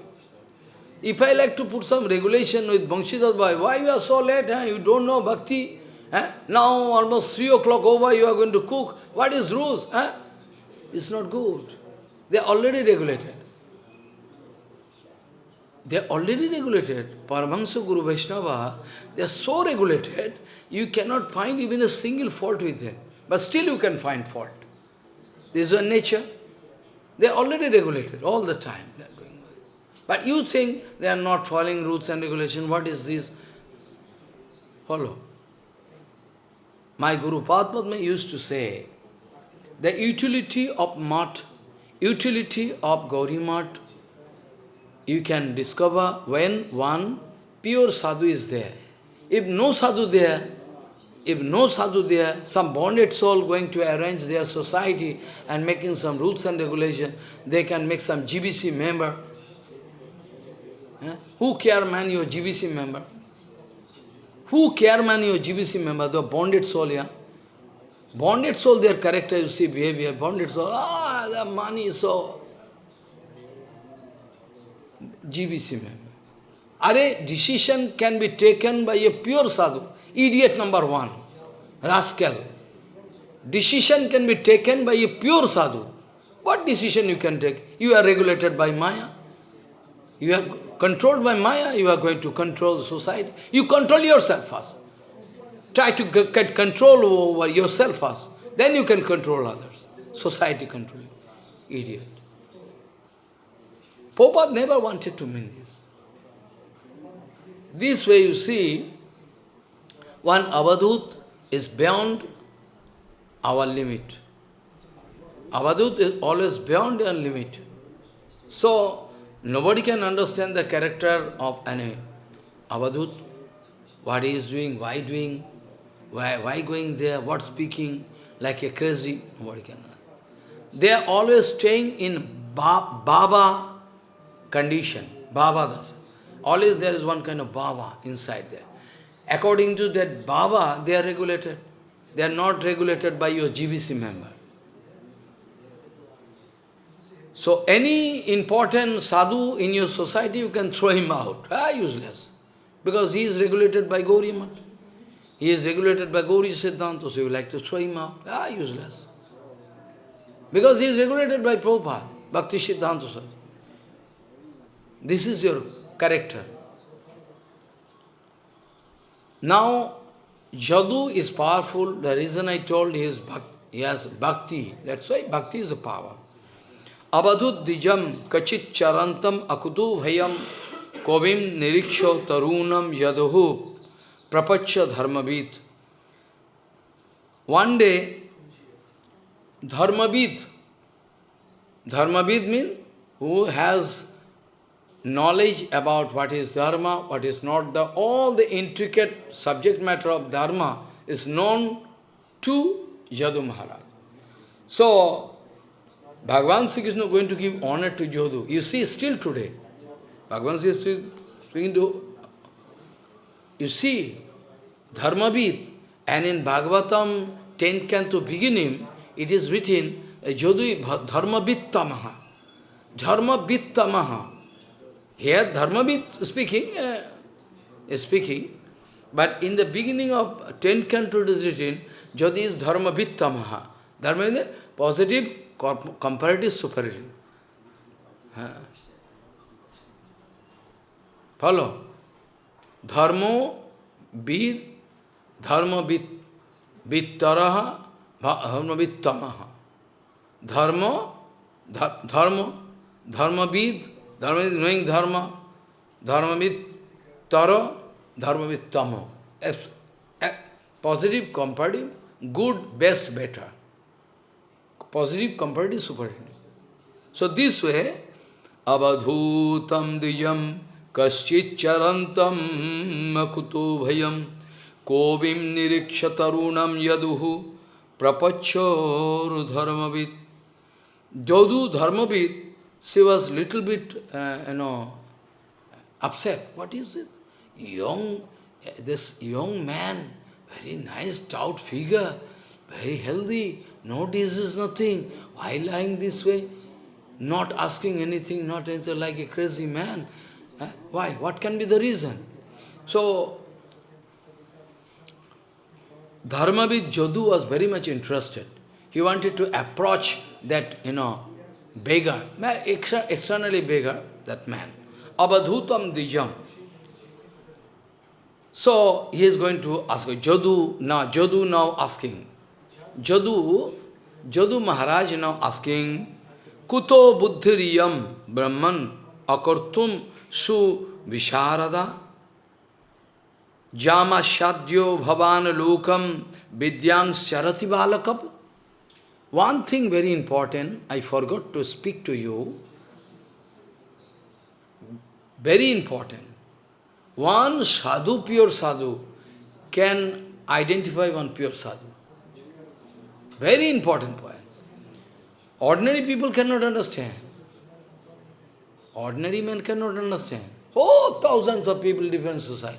If I like to put some regulation with Banshidas Bhai, why you are so late? Huh? You don't know bhakti? Huh? Now almost 3 o'clock over, you are going to cook. What is rules? Huh? It's not good. They are already regulated. They are already regulated. Paramahansa Guru Vaishnava, they are so regulated, you cannot find even a single fault with them. But still you can find fault. This is your nature. They are already regulated all the time. But you think they are not following rules and regulations. What is this? Follow. My Guru Padma used to say, the utility of mat, utility of Gauri mat, you can discover when one pure sadhu is there. If no sadhu there, if no sadhu there, some bonded soul going to arrange their society and making some rules and regulations, they can make some GBC member. Eh? Who care man your GBC member? Who care man your GBC member, the bonded soul, yeah? Bonded soul, their character, you see, behavior, bonded soul, ah, the money so... GBC member. Are decision can be taken by a pure sadhu, idiot number one, rascal. Decision can be taken by a pure sadhu. What decision you can take? You are regulated by Maya. You are controlled by Maya, you are going to control society. You control yourself first. Try to get control over yourself first. Then you can control others. Society control you. Idiot. Prabhupada never wanted to mean this. This way you see, one avadut is beyond our limit. Avadut is always beyond our limit. So, nobody can understand the character of an avadut, what he is doing, why doing, why, why going there? What speaking? Like a crazy? Nobody can. They are always staying in ba Baba condition. Baba does. Always there is one kind of Baba inside there. According to that Baba, they are regulated. they are not regulated by your GBC member. So any important sadhu in your society, you can throw him out. Ah, useless. Because he is regulated by Gauri Mat. He is regulated by Gauri Siddhanta, so you like to throw him out. Ah, useless. Because he is regulated by Prabhupada, Bhakti Siddhanta This is your character. Now, Jadu is powerful. The reason I told is he has bhakti. That's why bhakti is a power. Abadhut dijam kachit charantam akutu bhayam kovim niriksho tarunam yaduhu prapacha dharmabit. One day, dharmabit, dharmabit means who has knowledge about what is dharma, what is not the all the intricate subject matter of dharma is known to Jadu Maharaj. So, Bhagavan Sri Krishna is going to give honor to Jadu. You see, still today, Bhagavan Sri is speaking to, you see, Dharmabit, and in Bhagavatam 10th canto beginning, it is written, Jadu Dharmabittamaha. Dharmabittamaha. Here Dharmabit speaking, uh, speaking, but in the beginning of 10th canto it is written, Jodi is Dharmavittamaha. Dharma is positive comparative superiority. Uh, follow? Dharmo vid, dharma vid, vittaraha, dharma vittamaha. Dharma, dharma, dharma vid, Dharma is knowing dharma. Dharma with taro, dharma with tamo. Positive, comparative, good, best, better. Positive, comparative, superiority. So this way, avadhutam dijam kaschit charantam makuto bhayam kovim nirikshatarunam yaduhu prapachor dharmavit. Jadu dharmavit She was little bit, uh, you know, upset. What is it? Young, this young man, very nice, stout figure, very healthy, no disease, nothing. Why lying this way? Not asking anything, not answer like a crazy man. Uh, why? What can be the reason? So, Dharmavid Jodhu was very much interested. He wanted to approach that, you know, beggar, externally beggar, that man. Abadhutam dijam. So he is going to ask Jadu now, Jadu now asking. Jadu, Jadu Maharaj now asking, Kuto buddhiriyam brahman akartum su visharada jama shadyo bhavan lokam vidyans charati balakam one thing very important, I forgot to speak to you. Very important. One sadhu, pure sadhu, can identify one pure sadhu. Very important point. Ordinary people cannot understand. Ordinary men cannot understand. Oh, thousands of people, different society.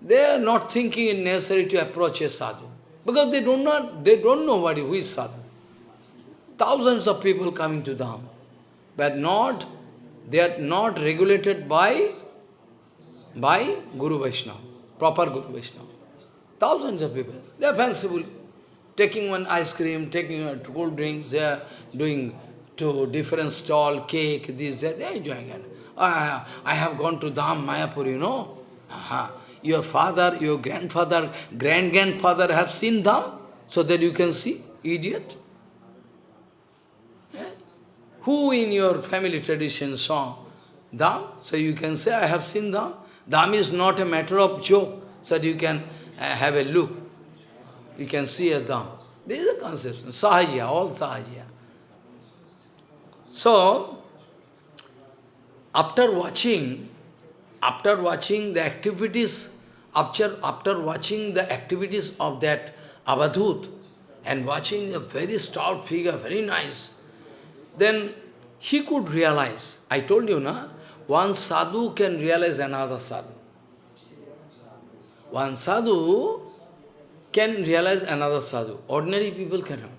They are not thinking it necessary to approach a sadhu. Because they do not, they don't know what, who is sadhu. Thousands of people coming to Dham. But not, they are not regulated by, by Guru Vaishnava, proper Guru Vaishnava. Thousands of people. They are fanciful. Taking one ice cream, taking cold drinks, they are doing to different stall, cake, this, that, they are enjoying it. I, I have gone to Dham, Mayapur, you know. Aha. Your father, your grandfather, grand-grandfather have seen Dham, so that you can see, idiot. Who in your family tradition saw Dham? So you can say, I have seen Dham. Dham is not a matter of joke, so you can uh, have a look. You can see a Dham. This is a conception, Sahajya, all Sahajya. So, after watching, after watching the activities, after, after watching the activities of that Avadhut, and watching a very stout figure, very nice, then he could realize. I told you, na, one sadhu can realize another sadhu. One sadhu can realize another sadhu. Ordinary people cannot.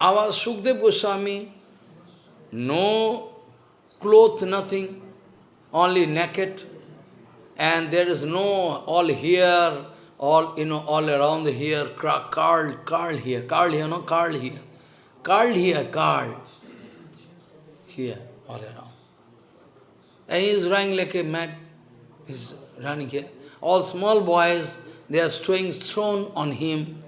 Our Sukdev Goswami, no cloth, nothing, only naked, and there is no all here, all you know, all around here, curled, curled here, curled here, no, curled here, curled here, curled here, all around. And he is running like a mad, he's running here. All small boys, they are throwing stone on him.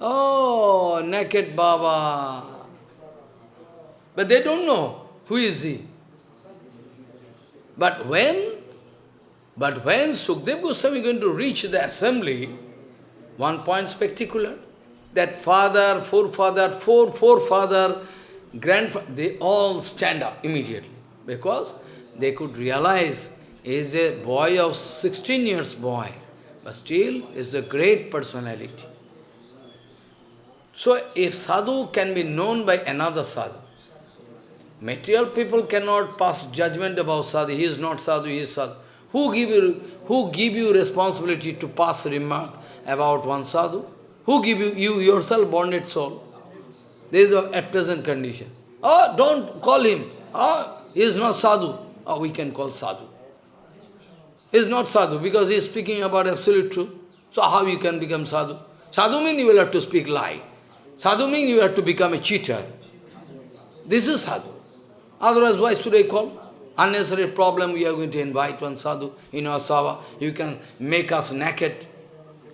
Oh, naked Baba. But they don't know who is he. But when, but when Sukdev Goswami is going to reach the assembly, one point spectacular, that father, forefather, four forefather, grandfather, they all stand up immediately. Because they could realize he is a boy of 16 years boy, but still is a great personality. So if sadhu can be known by another sadhu, material people cannot pass judgment about sadhu, he is not sadhu, he is sadhu. Who give you, who give you responsibility to pass remark about one sadhu? Who give you, you yourself bonded soul? This is at present condition. Oh, don't call him. Oh, he is not sadhu. Oh, we can call sadhu. He is not sadhu because he is speaking about absolute truth. So how you can become sadhu? Sadhu means you will have to speak lie. Sadhu means you have to become a cheater. This is sadhu. Otherwise, why should I call? Unnecessary problem, we are going to invite one sadhu in our sava. You can make us naked.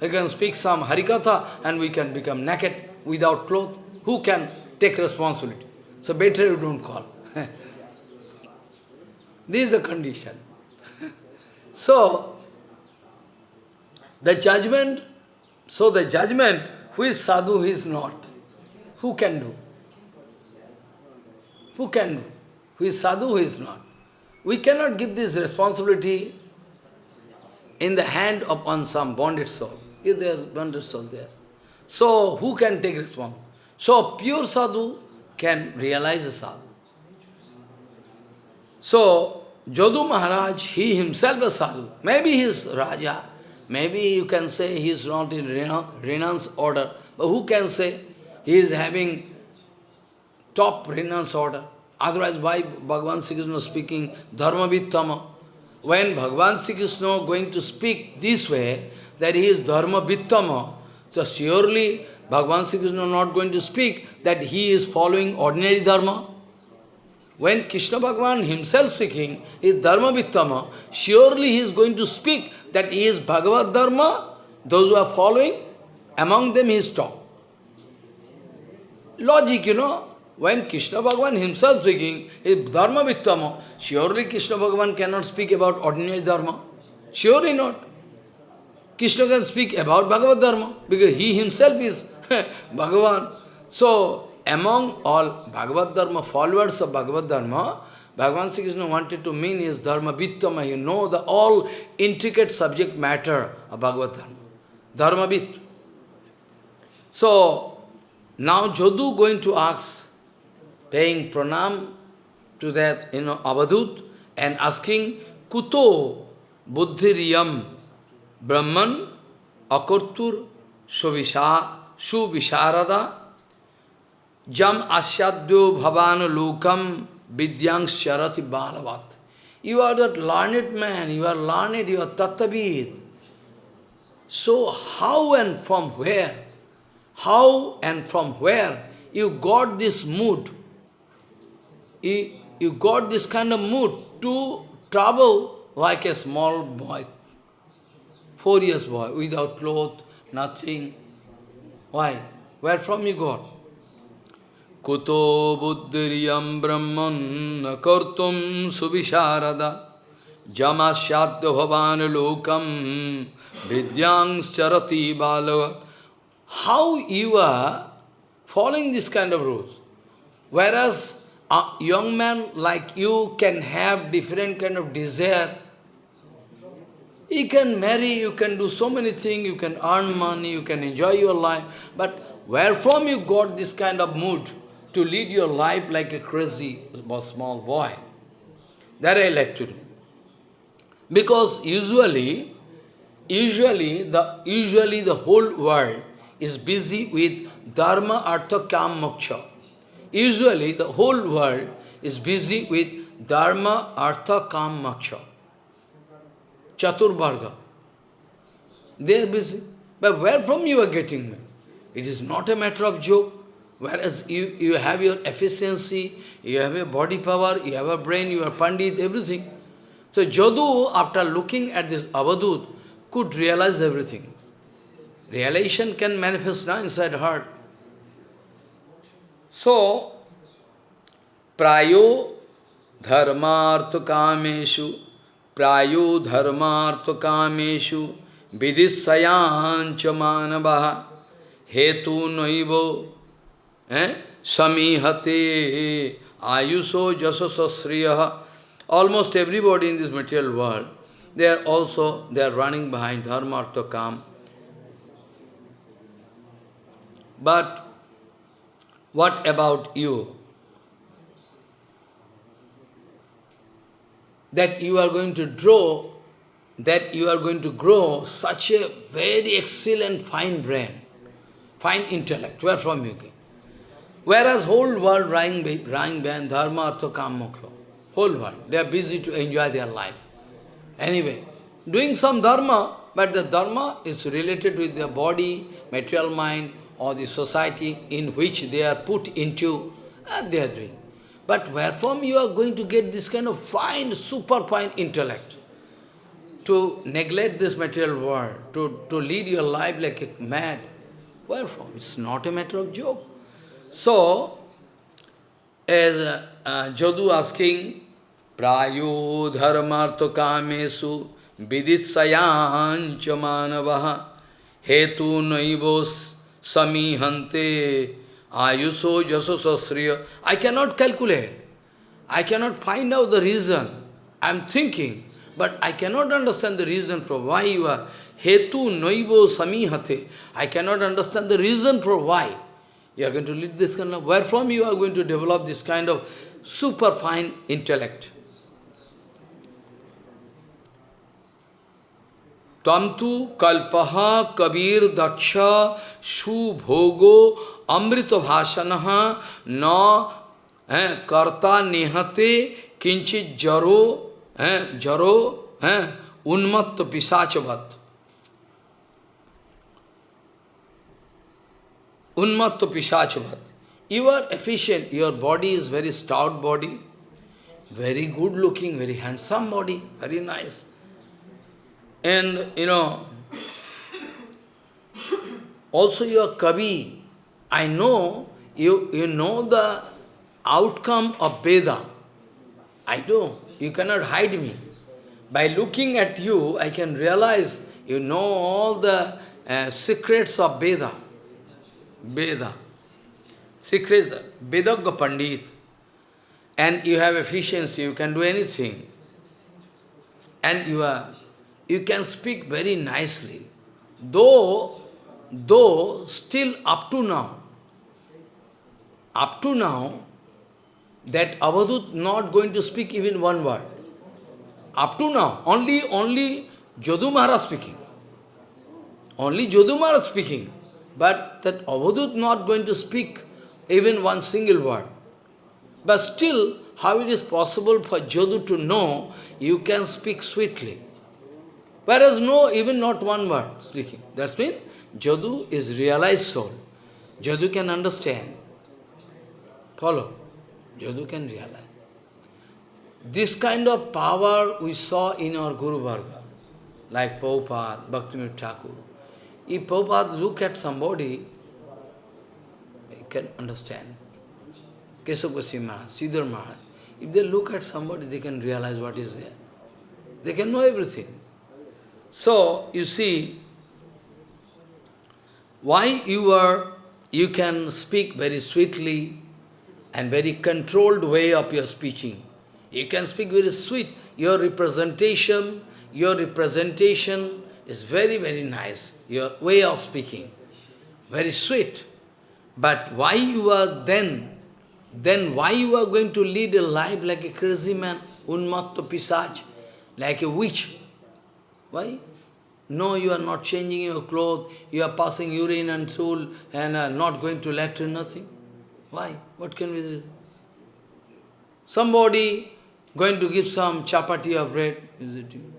You can speak some harikatha and we can become naked without clothes. Who can take responsibility? So better you don't call. this is the condition. so, the judgment, so the judgment, who is sadhu, who is not, who can do? Who can do? Who is sadhu, who is not? We cannot give this responsibility in the hand of on some bonded soul. If there is bonded soul there. So, who can take responsibility? So, pure sadhu can realize a sadhu. So, Jadu Maharaj, he himself is sadhu. Maybe he is Raja. Maybe you can say he is not in renounce order. But who can say he is having top renounce order? Otherwise, why Bhagavan Sri Krishna speaking Dharma Vittama? When Bhagavan Sri Krishna going to speak this way, that he is Dharma Vittama, so surely Bhagavan Sri Krishna not going to speak that he is following ordinary Dharma. When Krishna Bhagavan himself speaking is Dharma Vittama, surely he is going to speak that he is Bhagavad Dharma, those who are following, among them he is top. Logic, you know, when Krishna Bhagavan himself speaking, is Dharma Vittama, surely Krishna Bhagavan cannot speak about ordinary Dharma. Surely not. Krishna can speak about Bhagavad Dharma, because he himself is Bhagavan. So, among all Bhagavad Dharma, followers of Bhagavad Dharma, Bhagavan Sri Krishna wanted to mean is Dharma Vittama, you know the all intricate subject matter of Bhagavad Dharma. Dharma Vitt. So, now Jadu going to ask, paying pranam to that, you know, Avadut and asking, Kuto buddhiriyam brahman akurtur suvisharada jam asyadyo bhavanu lokam vidyang sharati balavat. You are that learned man, you are learned, you are tattavid. So how and from where, how and from where you got this mood you, you got this kind of mood to travel like a small boy, four years boy, without clothes, nothing. Why? Where from you got? Kuto buddhiriyam brahman kartum subhisharada jamasyadya bhavan lokam vidyang charati balavat. How you are following this kind of rules? Whereas a young man like you can have different kind of desire. You can marry, you can do so many things, you can earn money, you can enjoy your life. But where from you got this kind of mood to lead your life like a crazy small boy? That I like to do. Because usually, usually the, usually the whole world is busy with dharma, artha, kam, moksha. Usually the whole world is busy with dharma, artha, kam, moksha. Chaturvarga. They are busy. But where from you are getting me? It is not a matter of joke. Whereas you, you have your efficiency, you have your body power, you have a brain, you are pandit, everything. So Jadu, after looking at this Avadut, could realize everything. Realization can manifest now inside heart. So, prayo dharmartha kameshu, prayo dharmartha kameshu, vidissayancha manavaha, hetu noivo, eh? samihate ayuso jasasasriyaha. Almost everybody in this material world, they are also, they are running behind dharma, artha, kam. But what about you? That you are going to draw, that you are going to grow such a very excellent fine brain, fine intellect. Where from you came? Whereas whole world running, running behind dharma, artha, kam, moksha. Whole world. They are busy to enjoy their life. Anyway, doing some dharma, but the dharma is related with their body, material mind, or the society in which they are put into, and they are doing. But where from you are going to get this kind of fine, super fine intellect? To neglect this material world, to, to lead your life like a mad. Where from? It's not a matter of joke. So, as uh, uh, Jadu asking, Prayo dharmartha kamesu viditsayancha manavaha hetu naivos samihante ayuso jasasasriya. I cannot calculate. I cannot find out the reason. I am thinking, but I cannot understand the reason for why you are hetu noivo samihate. I cannot understand the reason for why you are going to lead this kind of, where from you are going to develop this kind of super fine intellect. तंतु कल्पह कबीर दक्ष सुभोगो अमृत भाषण न, है, कर्ता निहते किंचित जरो, है जरो, है, उन्मत्त पिशाचवत। उन्मत्त पिशाचवत। You are efficient your body is very stout body very good looking very handsome body very nice and you know also you are kavi I know, you, you know the outcome of Veda. I do. You cannot hide me. By looking at you, I can realize you know all the uh, secrets of Veda. Veda. Secrets, Vedagga Pandit. And you have efficiency, you can do anything. And you are you can speak very nicely. Though, though still up to now, up to now, that Avadut not going to speak even one word. Up to now, only, only Jadu Maharaj speaking. Only Jadu Maharaj speaking. But that Avadut not going to speak even one single word. But still, how it is possible for Jadu to know you can speak sweetly? Whereas no, even not one word speaking. That's mean Jadu is realized soul. Jadu can understand. Follow. Jadu can realize. This kind of power we saw in our Guru Varga, like Prabhupada, Bhaktivinoda Thakur. If Prabhupada look at somebody, he can understand. Kesava Goswami Maharaj, Sridhar Maharaj. If they look at somebody, they can realize what is there. They can know everything. So, you see, why you are, you can speak very sweetly and very controlled way of your speaking. You can speak very sweet. Your representation, your representation is very, very nice. Your way of speaking, very sweet. But why you are then, then why you are going to lead a life like a crazy man, unmatta pisach, like a witch? Why? No, you are not changing your clothes, you are passing urine and stool and not going to latrine, nothing. Why? What can we do? Somebody going to give some chapati of bread, is it you?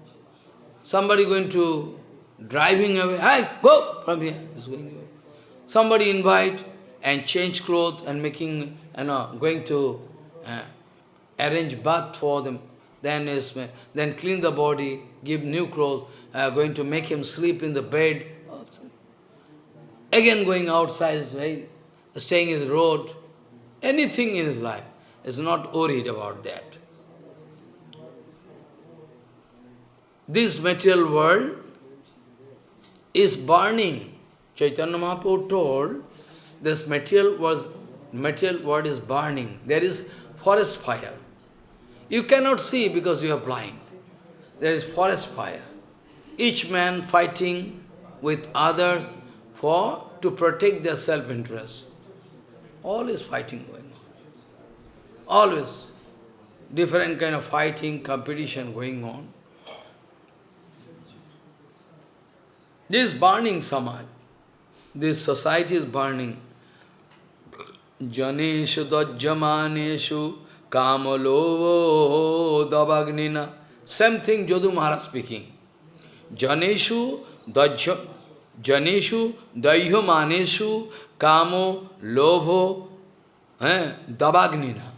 Somebody going to driving away, hey, go from here, going away. Somebody invite and change clothes and making, you know, going to uh, arrange bath for them, then is, then clean the body, give new clothes, uh, going to make him sleep in the bed, again going outside, right? staying in the road, anything in his life, is not worried about that. This material world is burning. Chaitanya Mahaprabhu told, this material was material world is burning. There is forest fire. You cannot see because you are blind. There is forest fire each man fighting with others for to protect their self-interest. All is fighting. Always. Different kind of fighting, competition going on. This burning samaj, this society is burning. Janeshu dajjamaneshu kamalovo davagnina. Same thing Jadu Maharaj speaking. Janeshu dajya Janeshu daihyomaneshu kamo lobho eh, dabagnina.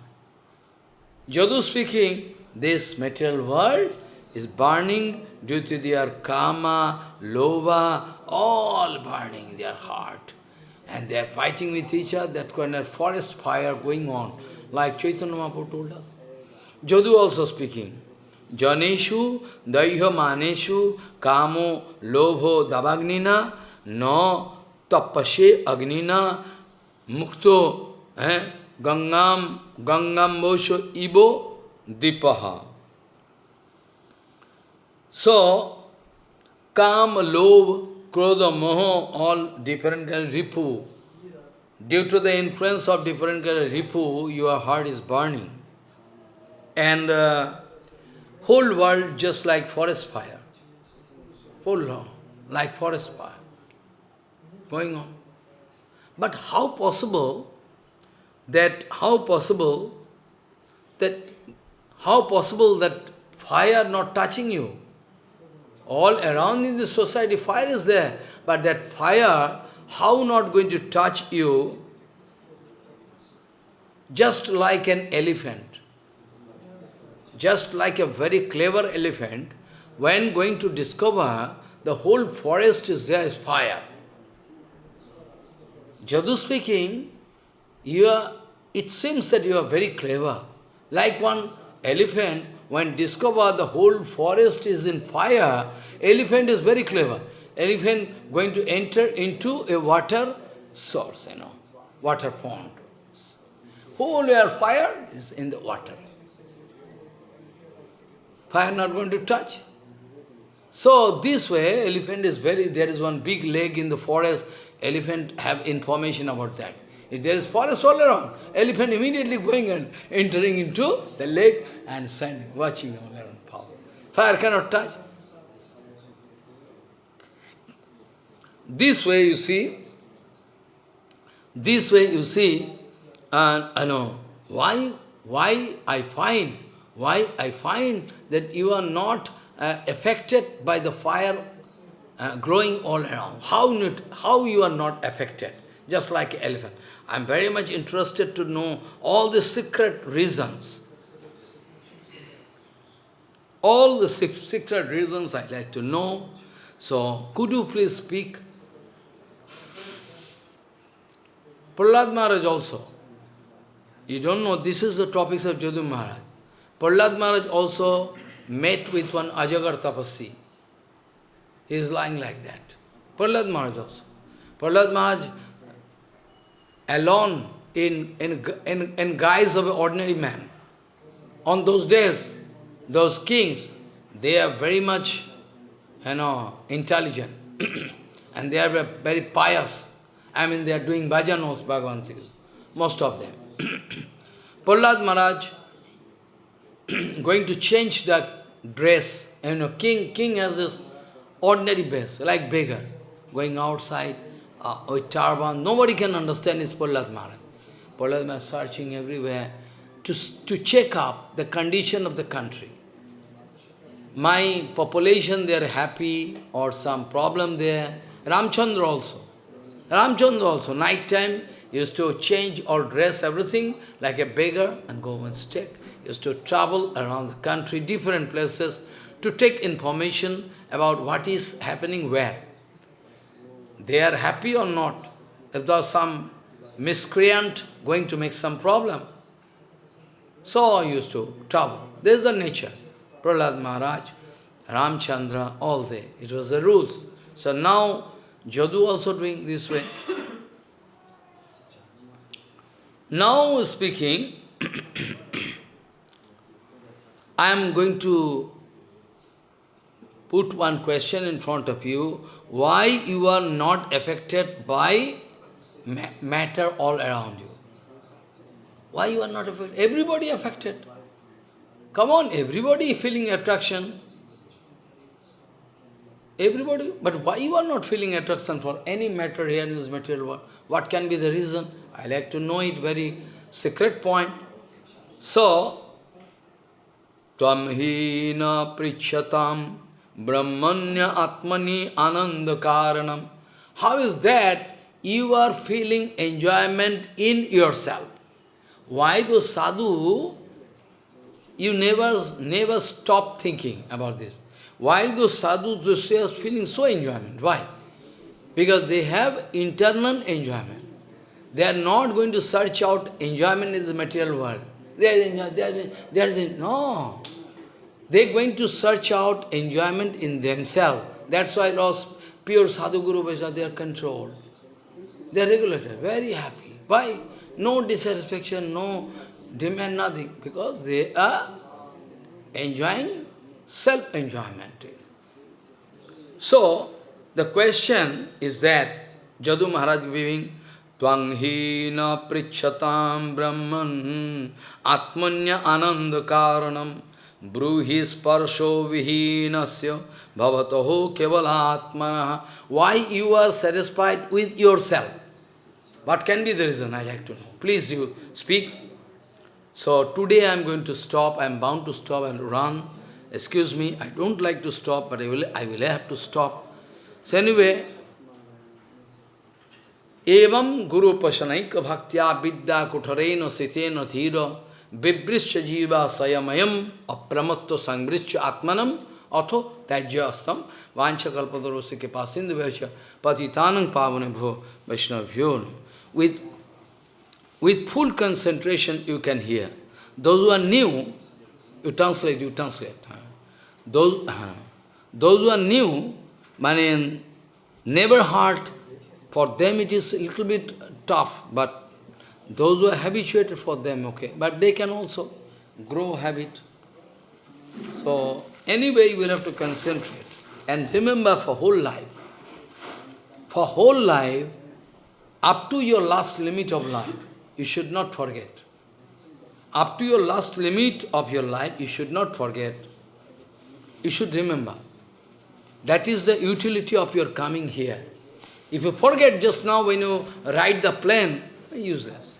Jadu speaking, this material world is burning due to their kama, lova, all burning in their heart. And they are fighting with each other, that kind of forest fire going on, like Chaitanya Mahaprabhu told us. Jadu also speaking. Janeshu daihya maneshu kamo lobho davagnina no tapashe agnina mukto eh, gangam gangam bosho ibo dipaha. So, kam, lobh, krodha, moho, all different kind of ripu. Due to the influence of different kind of ripu, your heart is burning. And uh, Whole world just like forest fire. Whole like forest fire going on. But how possible that, how possible that, how possible that fire not touching you? All around in the society, fire is there, but that fire, how not going to touch you? Just like an elephant just like a very clever elephant, when going to discover the whole forest is there is fire. Jadu speaking, you are, it seems that you are very clever. Like one elephant, when discover the whole forest is in fire, elephant is very clever. Elephant going to enter into a water source, you know, water pond. Whole your fire is in the water fire not going to touch. So this way, elephant is very, there is one big lake in the forest, elephant have information about that. If there is forest all around, elephant immediately going and entering into the lake and standing, watching all around power. Fire cannot touch. This way you see, this way you see, and I know why, why I find why I find that you are not uh, affected by the fire uh, growing all around. How, not, how you are not affected, just like elephant. I am very much interested to know all the secret reasons. All the secret reasons I like to know. So, could you please speak? Prahlad Maharaj also. You don't know, this is the topics of Jadu Maharaj. Prahlad Maharaj also met with one Ajagar Tapasi. He is lying like that. Prahlad Maharaj also. Prahlad Maharaj alone in, in, in, in guise of an ordinary man. On those days, those kings, they are very much, you know, intelligent. and they are very pious. I mean, they are doing bhajanos, Bhagavan most of them. Prahlad Maharaj going to change the dress. You know, king, king has this ordinary base, like beggar, going outside uh, with turban. Nobody can understand is Prahlad Maharaj. Prahlad Maharaj searching everywhere to, to check up the condition of the country. My population, they are happy or some problem there. Ramchandra also. Ramchandra also, night time, used to change or dress everything like a beggar and go and stick. Used to travel around the country, different places, to take information about what is happening where. They are happy or not. If there is some miscreant going to make some problem. So I used to travel. This is the nature. Prahlad Maharaj, Ramchandra, all they. It was the rules. So now, Jadu also doing this way. now speaking, I am going to put one question in front of you. Why you are not affected by ma matter all around you? Why you are not affected? Everybody affected. Come on, everybody feeling attraction. Everybody, but why you are not feeling attraction for any matter here in this material world? What can be the reason? I like to know it very secret point. So, Tvam hina prichatam brahmanya atmani ananda karanam. How is that you are feeling enjoyment in yourself? Why those sadhu, you never, never stop thinking about this. Why those sadhus, they are feeling so enjoyment? Why? Because they have internal enjoyment. They are not going to search out enjoyment in the material world. There is, there is, there is, no. They are going to search out enjoyment in themselves. That's why lost pure sadhu guru they are controlled. They are regulated, very happy. Why? No dissatisfaction, no demand, nothing. Because they are enjoying self-enjoyment. So, the question is that Jadu Maharaj giving Tvang hina prichatam brahman atmanya ananda karanam bruhi sparsho vihinasya bhavataho kevalatmana Why you are satisfied with yourself? What can be the reason? I like to know. Please you speak. So today I am going to stop. I am bound to stop and run. Excuse me, I don't like to stop, but I will, I will have to stop. So anyway, Evam Guru Pasanaika Bhaktya Vidya Kutarena Sitena Thira Vibrischa Jiva Sayamayam Apramatto Sangrischa Atmanam Atho Tajya Astam Vancha Kalpadarosi Kepasindu Vacha Patitanang Pavane Bho Vaishnavyo with, with full concentration you can hear. Those who are new, you translate, you translate. Those, those who are new, mean, never heard, for them it is a little bit tough, but those who are habituated for them, okay. But they can also grow habit. So, anyway, you will have to concentrate. And remember for whole life, for whole life, up to your last limit of life, you should not forget. Up to your last limit of your life, you should not forget. You should remember. That is the utility of your coming here. If you forget just now when you ride the plane, useless.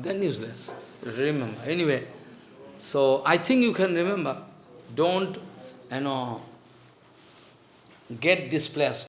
Then useless. Remember. Anyway, so I think you can remember. Don't, you know, get displaced.